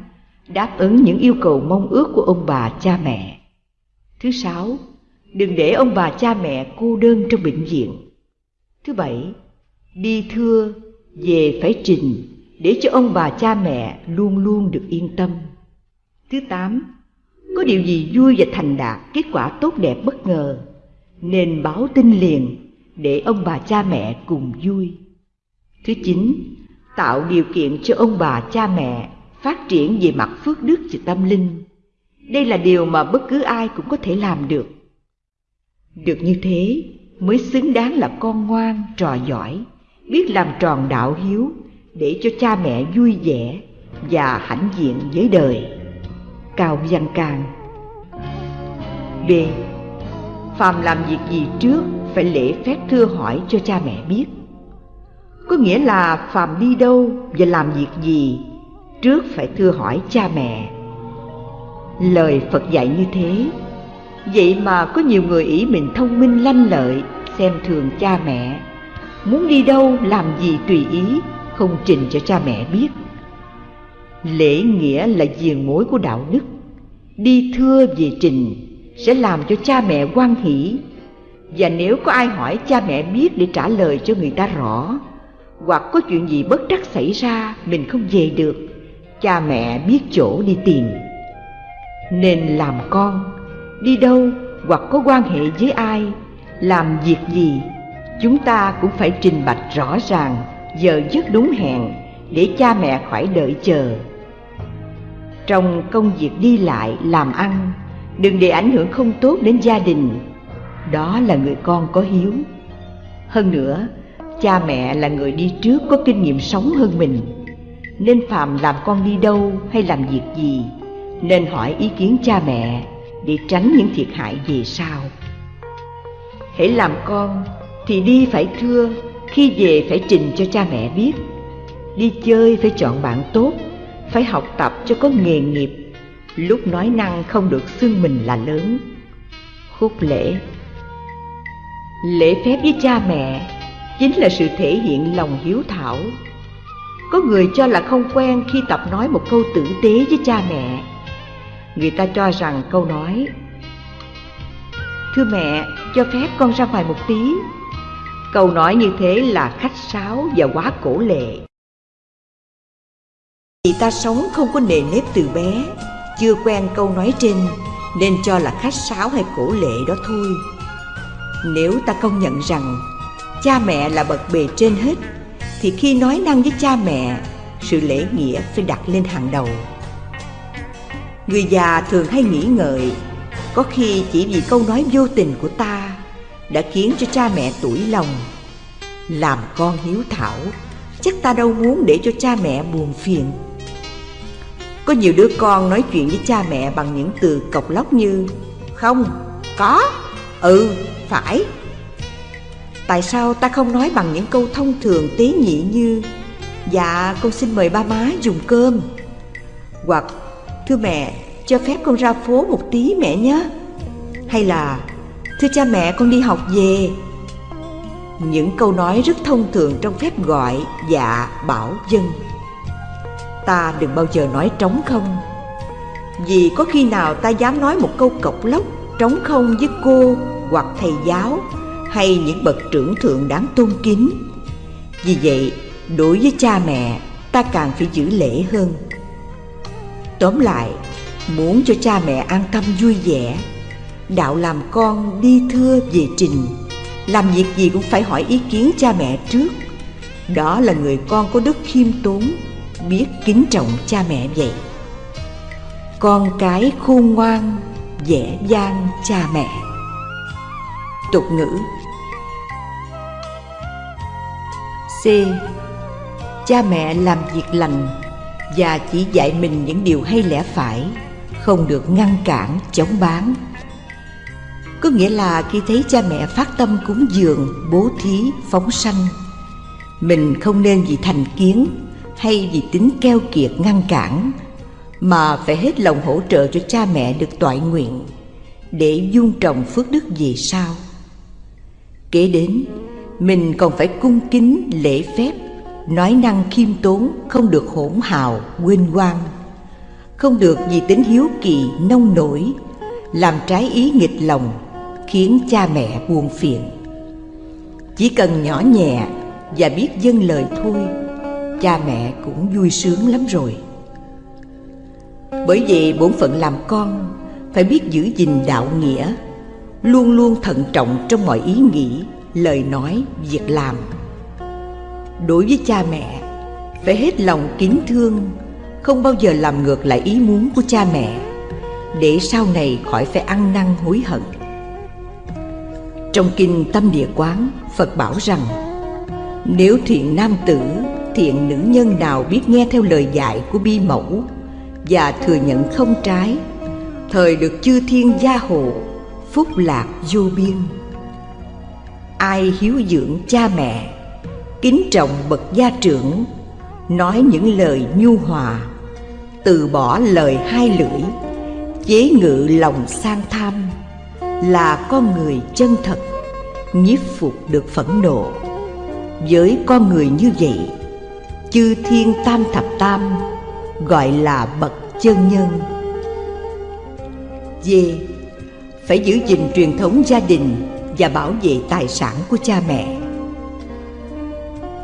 đáp ứng những yêu cầu mong ước của ông bà cha mẹ. Thứ sáu, đừng để ông bà cha mẹ cô đơn trong bệnh viện. Thứ bảy, đi thưa, về phải trình để cho ông bà cha mẹ luôn luôn được yên tâm. Thứ tám, có điều gì vui và thành đạt, kết quả tốt đẹp bất ngờ, nên báo tin liền để ông bà cha mẹ cùng vui thứ chín, tạo điều kiện cho ông bà, cha mẹ phát triển về mặt phước đức và tâm linh. Đây là điều mà bất cứ ai cũng có thể làm được. Được như thế, mới xứng đáng là con ngoan, trò giỏi, biết làm tròn đạo hiếu để cho cha mẹ vui vẻ và hãnh diện với đời. Cao văn càng b. Phàm làm việc gì trước phải lễ phép thưa hỏi cho cha mẹ biết có nghĩa là phàm đi đâu và làm việc gì trước phải thưa hỏi cha mẹ. Lời phật dạy như thế. Vậy mà có nhiều người ý mình thông minh lanh lợi, xem thường cha mẹ. Muốn đi đâu, làm gì tùy ý, không trình cho cha mẹ biết. Lễ nghĩa là diền mối của đạo đức. Đi thưa về trình sẽ làm cho cha mẹ quan hỷ. Và nếu có ai hỏi cha mẹ biết để trả lời cho người ta rõ hoặc có chuyện gì bất trắc xảy ra, mình không về được. Cha mẹ biết chỗ đi tìm. Nên làm con, đi đâu hoặc có quan hệ với ai, làm việc gì, chúng ta cũng phải trình bạch rõ ràng, giờ giấc đúng hẹn, để cha mẹ khỏi đợi chờ. Trong công việc đi lại, làm ăn, đừng để ảnh hưởng không tốt đến gia đình. Đó là người con có hiếu. Hơn nữa cha mẹ là người đi trước có kinh nghiệm sống hơn mình. Nên phàm làm con đi đâu hay làm việc gì, nên hỏi ý kiến cha mẹ để tránh những thiệt hại về sau. Hãy làm con thì đi phải thưa, khi về phải trình cho cha mẹ biết. Đi chơi phải chọn bạn tốt, phải học tập cho có nghề nghiệp. Lúc nói năng không được xưng mình là lớn. Khúc lễ. Lễ phép với cha mẹ chính là sự thể hiện lòng hiếu thảo. Có người cho là không quen khi tập nói một câu tử tế với cha mẹ. Người ta cho rằng câu nói, thưa mẹ, cho phép con ra ngoài một tí. Câu nói như thế là khách sáo và quá cổ lệ. Vì ta sống không có nề nếp từ bé, chưa quen câu nói trên, nên cho là khách sáo hay cổ lệ đó thôi. Nếu ta công nhận rằng cha mẹ là bậc bề trên hết. Thì khi nói năng với cha mẹ sự lễ nghĩa phải đặt lên hàng đầu. Người già thường hay nghĩ ngợi có khi chỉ vì câu nói vô tình của ta đã khiến cho cha mẹ tủi lòng. Làm con hiếu thảo chắc ta đâu muốn để cho cha mẹ buồn phiền. Có nhiều đứa con nói chuyện với cha mẹ bằng những từ cộc lóc như Không, có, ừ, phải. Tại sao ta không nói bằng những câu thông thường tế nhị như Dạ con xin mời ba má dùng cơm. Hoặc, thưa mẹ, cho phép con ra phố một tí mẹ nhé. Hay là, thưa cha mẹ, con đi học về. Những câu nói rất thông thường trong phép gọi dạ bảo, dân. Ta đừng bao giờ nói trống không. Vì có khi nào ta dám nói một câu cộc lốc Trống không với cô hoặc thầy giáo hay những bậc trưởng thượng đáng tôn kính. Vì vậy, đối với cha mẹ, ta càng phải giữ lễ hơn. Tóm lại, muốn cho cha mẹ an tâm vui vẻ, đạo làm con đi thưa về trình, làm việc gì cũng phải hỏi ý kiến cha mẹ trước. Đó là người con có đức khiêm tốn, biết kính trọng cha mẹ vậy. Con cái khôn ngoan, dễ dang cha mẹ. Tục ngữ C. Cha mẹ làm việc lành và chỉ dạy mình những điều hay lẽ phải, không được ngăn cản, chống bán. Có nghĩa là khi thấy cha mẹ phát tâm cúng dường, bố thí, phóng sanh, mình không nên vì thành kiến hay vì tính keo kiệt ngăn cản, mà phải hết lòng hỗ trợ cho cha mẹ được toại nguyện để dung trồng phước đức về sau. Kế đến, mình còn phải cung kính, lễ phép. Nói năng khiêm tốn, không được hỗn hào, quên quang. Không được vì tính hiếu kỳ, nông nổi. Làm trái ý nghịch lòng, khiến cha mẹ buồn phiền. Chỉ cần nhỏ nhẹ và biết dâng lời thôi, cha mẹ cũng vui sướng lắm rồi. Bởi vì bổn phận làm con, phải biết giữ gìn đạo nghĩa, luôn luôn thận trọng trong mọi ý nghĩ lời nói, việc làm. Đối với cha mẹ, phải hết lòng kính thương, không bao giờ làm ngược lại ý muốn của cha mẹ, để sau này khỏi phải ăn năn hối hận. Trong kinh Tâm Địa Quán, Phật bảo rằng Nếu thiện nam tử, thiện nữ nhân nào biết nghe theo lời dạy của bi mẫu Và thừa nhận không trái Thời được chư thiên gia hộ, phúc lạc vô biên ai hiếu dưỡng cha mẹ, kính trọng bậc gia trưởng, nói những lời nhu hòa, từ bỏ lời hai lưỡi, chế ngự lòng sang tham, là con người chân thật, nhiếp phục được phẫn nộ. Với con người như vậy, chư thiên tam thập tam gọi là bậc chân nhân. D phải giữ gìn truyền thống gia đình và bảo vệ tài sản của cha mẹ.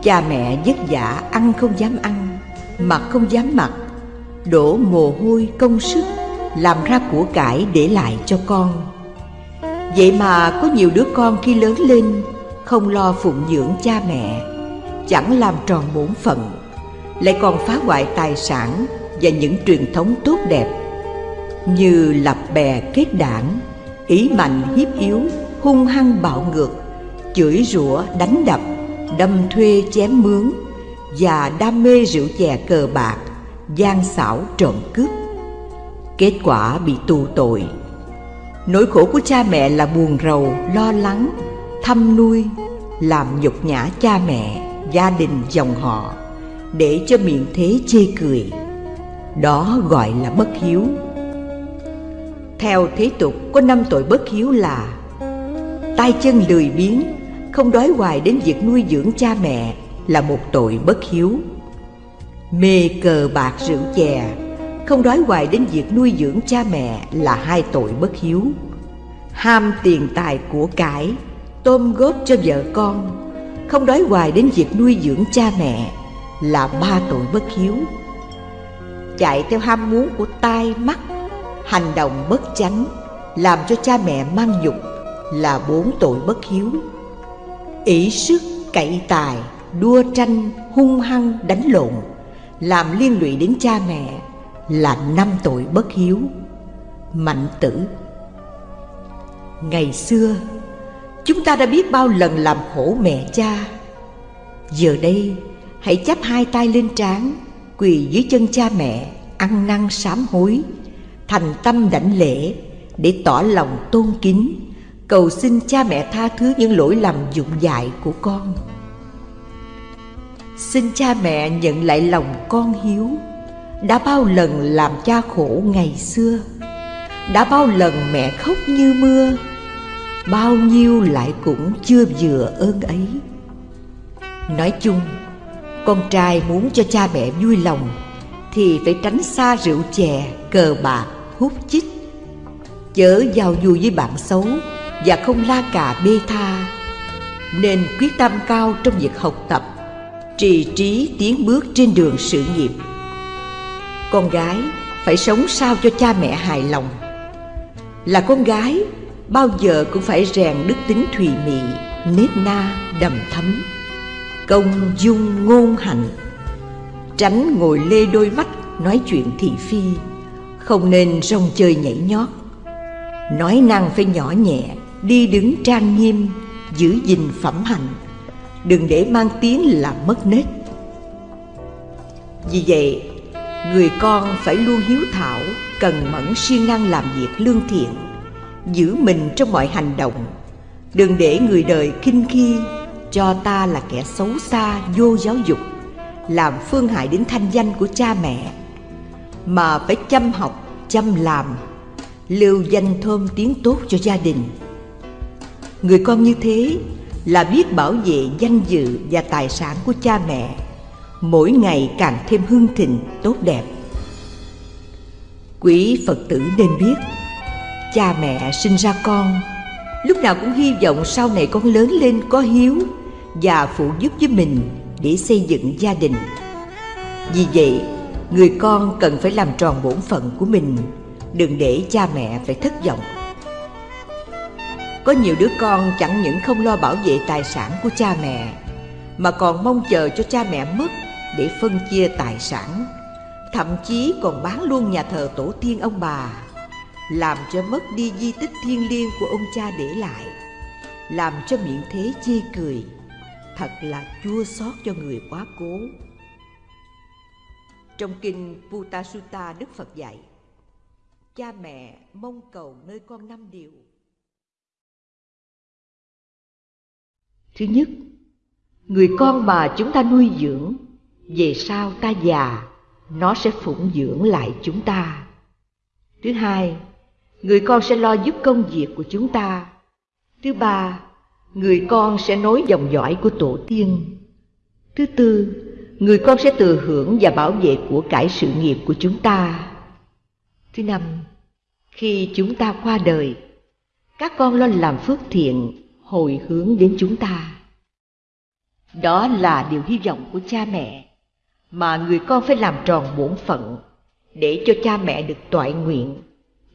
Cha mẹ vất vả ăn không dám ăn, mặc không dám mặc, đổ mồ hôi công sức làm ra của cải để lại cho con. Vậy mà có nhiều đứa con khi lớn lên không lo phụng dưỡng cha mẹ, chẳng làm tròn bổn phận, lại còn phá hoại tài sản và những truyền thống tốt đẹp như lập bè kết đảng, ý mạnh hiếp yếu, hung hăng bạo ngược, chửi rủa đánh đập, đâm thuê chém mướn và đam mê rượu chè cờ bạc, gian xảo trộm cướp. Kết quả bị tù tội. Nỗi khổ của cha mẹ là buồn rầu, lo lắng, thăm nuôi, làm nhục nhã cha mẹ, gia đình dòng họ để cho miệng thế chê cười. Đó gọi là bất hiếu. Theo thế tục có năm tội bất hiếu là tay chân lười biếng, không đói hoài đến việc nuôi dưỡng cha mẹ là một tội bất hiếu. Mê cờ bạc rượu chè, không đói hoài đến việc nuôi dưỡng cha mẹ là hai tội bất hiếu. Ham tiền tài của cải, tôm góp cho vợ con, không đói hoài đến việc nuôi dưỡng cha mẹ là ba tội bất hiếu. Chạy theo ham muốn của tai mắt, hành động bất chánh, làm cho cha mẹ mang nhục là bốn tội bất hiếu. ỷ sức, cậy tài, đua tranh, hung hăng, đánh lộn, làm liên lụy đến cha mẹ là năm tội bất hiếu. Mạnh tử Ngày xưa, chúng ta đã biết bao lần làm khổ mẹ cha. Giờ đây, hãy chắp hai tay lên trán, quỳ dưới chân cha mẹ, ăn năn sám hối, thành tâm đảnh lễ để tỏ lòng tôn kính, cầu xin cha mẹ tha thứ những lỗi lầm dụng dại của con. Xin cha mẹ nhận lại lòng con hiếu Đã bao lần làm cha khổ ngày xưa Đã bao lần mẹ khóc như mưa Bao nhiêu lại cũng chưa vừa ơn ấy Nói chung Con trai muốn cho cha mẹ vui lòng Thì phải tránh xa rượu chè, cờ bạc, hút chích Chớ giao du với bạn xấu và không la cà bê tha. Nên quyết tâm cao trong việc học tập, trì trí tiến bước trên đường sự nghiệp. Con gái phải sống sao cho cha mẹ hài lòng? Là con gái, bao giờ cũng phải rèn đức tính thùy mị nết na, đầm thấm công dung ngôn hạnh tránh ngồi lê đôi mắt nói chuyện thị phi, không nên rong chơi nhảy nhót. Nói năng phải nhỏ nhẹ đi đứng trang nghiêm, giữ gìn phẩm hạnh. Đừng để mang tiếng là mất nết. Vì vậy, người con phải luôn hiếu thảo, cần mẫn siêng năng làm việc lương thiện, giữ mình trong mọi hành động. Đừng để người đời khinh khi cho ta là kẻ xấu xa, vô giáo dục, làm phương hại đến thanh danh của cha mẹ. Mà phải chăm học, chăm làm, lưu danh thơm tiếng tốt cho gia đình người con như thế là biết bảo vệ danh dự và tài sản của cha mẹ. Mỗi ngày càng thêm hưng thịnh, tốt đẹp. Quý phật tử nên biết, cha mẹ sinh ra con, lúc nào cũng hy vọng sau này con lớn lên có hiếu và phụ giúp với mình để xây dựng gia đình. Vì vậy, người con cần phải làm tròn bổn phận của mình, đừng để cha mẹ phải thất vọng có nhiều đứa con chẳng những không lo bảo vệ tài sản của cha mẹ, Mà còn mong chờ cho cha mẹ mất để phân chia tài sản. Thậm chí còn bán luôn nhà thờ tổ tiên ông bà, Làm cho mất đi di tích thiêng liêng của ông cha để lại, Làm cho miệng thế chê cười. Thật là chua xót cho người quá cố. Trong kinh Putasutta Đức Phật dạy, Cha mẹ mong cầu nơi con năm điều Thứ nhất, người con mà chúng ta nuôi dưỡng, về sau ta già, nó sẽ phụng dưỡng lại chúng ta. Thứ hai, người con sẽ lo giúp công việc của chúng ta. Thứ ba, người con sẽ nối dòng dõi của tổ tiên. Thứ tư, người con sẽ thừa hưởng và bảo vệ của cải sự nghiệp của chúng ta. Thứ năm, khi chúng ta qua đời, các con lo làm phước thiện hồi hướng đến chúng ta. Đó là điều hy vọng của cha mẹ mà người con phải làm tròn bổn phận để cho cha mẹ được toại nguyện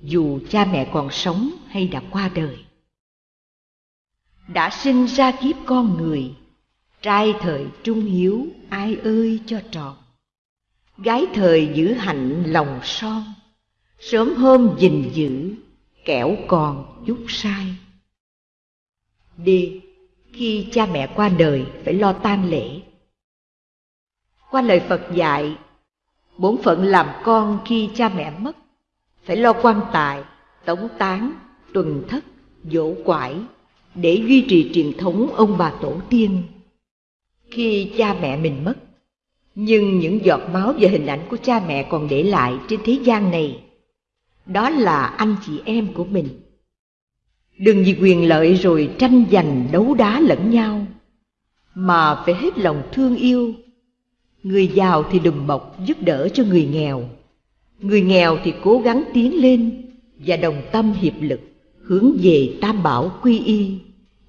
dù cha mẹ còn sống hay đã qua đời. Đã sinh ra kiếp con người, trai thời trung hiếu ai ơi cho tròn. Gái thời giữ hạnh lòng son, sớm hôm gìn giữ, kẻo còn chút sai. D. Khi cha mẹ qua đời phải lo tang lễ. Qua lời Phật dạy, bổn phận làm con khi cha mẹ mất, phải lo quan tài, tống táng tuần thất, dỗ quải, để duy trì truyền thống ông bà tổ tiên. Khi cha mẹ mình mất, nhưng những giọt máu và hình ảnh của cha mẹ còn để lại trên thế gian này, đó là anh chị em của mình. Đừng vì quyền lợi rồi tranh giành đấu đá lẫn nhau, mà phải hết lòng thương yêu. Người giàu thì đùm bọc giúp đỡ cho người nghèo, người nghèo thì cố gắng tiến lên và đồng tâm hiệp lực hướng về tam bảo quy y,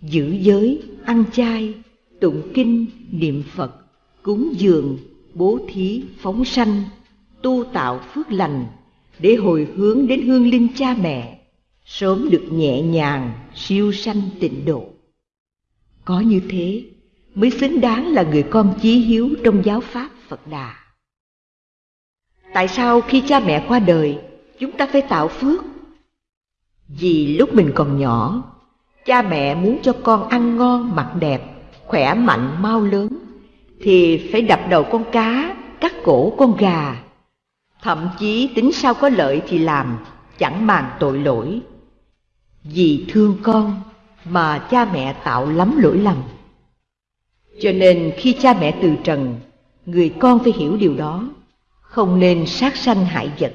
giữ giới, ăn chay, tụng kinh, niệm Phật, cúng dường, bố thí, phóng sanh, tu tạo phước lành để hồi hướng đến hương linh cha mẹ, sớm được nhẹ nhàng, siêu sanh tịnh độ. Có như thế mới xứng đáng là người con chí hiếu trong giáo pháp Phật Đà. Tại sao khi cha mẹ qua đời, chúng ta phải tạo phước? Vì lúc mình còn nhỏ, cha mẹ muốn cho con ăn ngon, mặc đẹp, khỏe mạnh, mau lớn, thì phải đập đầu con cá, cắt cổ con gà. Thậm chí tính sao có lợi thì làm, chẳng màng tội lỗi. Vì thương con mà cha mẹ tạo lắm lỗi lầm. Cho nên khi cha mẹ từ trần, người con phải hiểu điều đó, không nên sát sanh hại vật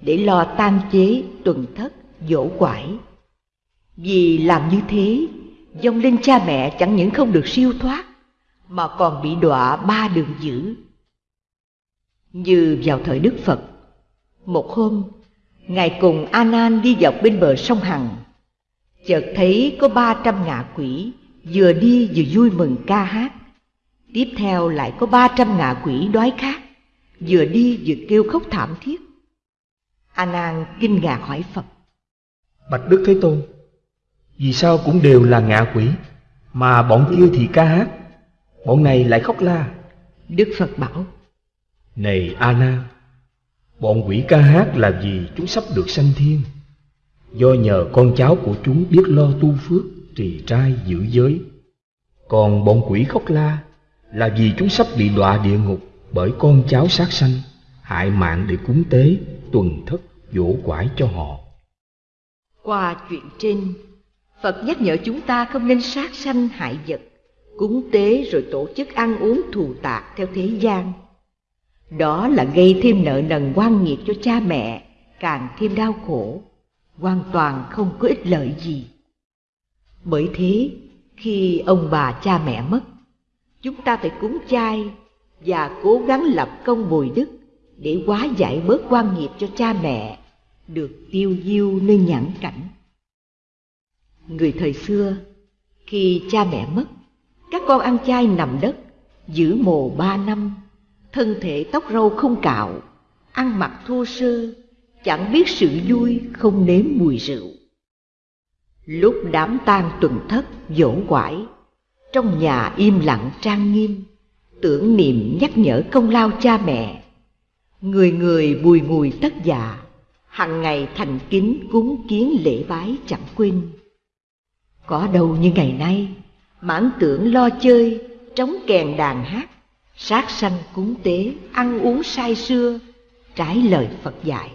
để lo tan chế, tuần thất, dỗ quải. Vì làm như thế, dòng linh cha mẹ chẳng những không được siêu thoát, mà còn bị đọa ba đường dữ. Như vào thời Đức Phật, một hôm, Ngài cùng A Nan đi dọc bên bờ sông Hằng, chợt thấy có ba trăm ngạ quỷ vừa đi vừa vui mừng ca hát. Tiếp theo lại có ba trăm ngạ quỷ đói khát, vừa đi vừa kêu khóc thảm thiết. A Nan kinh ngạc hỏi Phật: Bạch Đức Thế Tôn, vì sao cũng đều là ngạ quỷ, mà bọn kia thì ca hát, bọn này lại khóc la? Đức Phật bảo: Này A Nan, bọn quỷ ca hát là vì chúng sắp được sanh thiên, do nhờ con cháu của chúng biết lo tu phước, trì trai, giữ giới. Còn bọn quỷ khóc la là vì chúng sắp bị đọa địa ngục bởi con cháu sát sanh, hại mạng để cúng tế, tuần thất, dỗ quải cho họ. Qua chuyện trên, Phật nhắc nhở chúng ta không nên sát sanh hại vật, cúng tế rồi tổ chức ăn uống thù tạc theo thế gian. Đó là gây thêm nợ nần quan nghiệt cho cha mẹ, càng thêm đau khổ, hoàn toàn không có ích lợi gì. Bởi thế, khi ông bà cha mẹ mất, chúng ta phải cúng chay và cố gắng lập công bồi đức để hóa giải bớt quan nghiệp cho cha mẹ được tiêu diêu nơi nhãn cảnh. Người thời xưa, khi cha mẹ mất, các con ăn chay nằm đất, giữ mồ ba năm, thân thể tóc râu không cạo, ăn mặc thô sơ, chẳng biết sự vui không nếm mùi rượu. Lúc đám tang tuần thất dỗ quải, trong nhà im lặng trang nghiêm, tưởng niệm nhắc nhở công lao cha mẹ. Người người bùi ngùi tất dạ, hằng ngày thành kính cúng kiến lễ bái chẳng quên. Có đâu như ngày nay, mãn tưởng lo chơi, trống kèn đàn hát, sát sanh cúng tế, ăn uống say sưa, trái lời Phật dạy.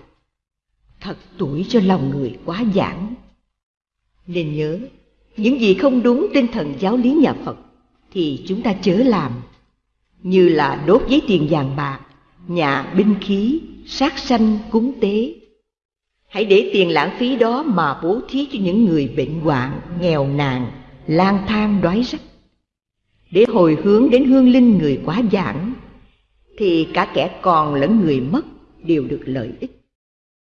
Thật tuổi cho lòng người quá giản. Nên nhớ, những gì không đúng tinh thần giáo lý nhà Phật thì chúng ta chớ làm, như là đốt giấy tiền vàng bạc, nhà binh khí, sát sanh cúng tế. Hãy để tiền lãng phí đó mà bố thí cho những người bệnh hoạn, nghèo nàn, lang thang đói rách. Để hồi hướng đến hương linh người quá giảng, thì cả kẻ còn lẫn người mất đều được lợi ích.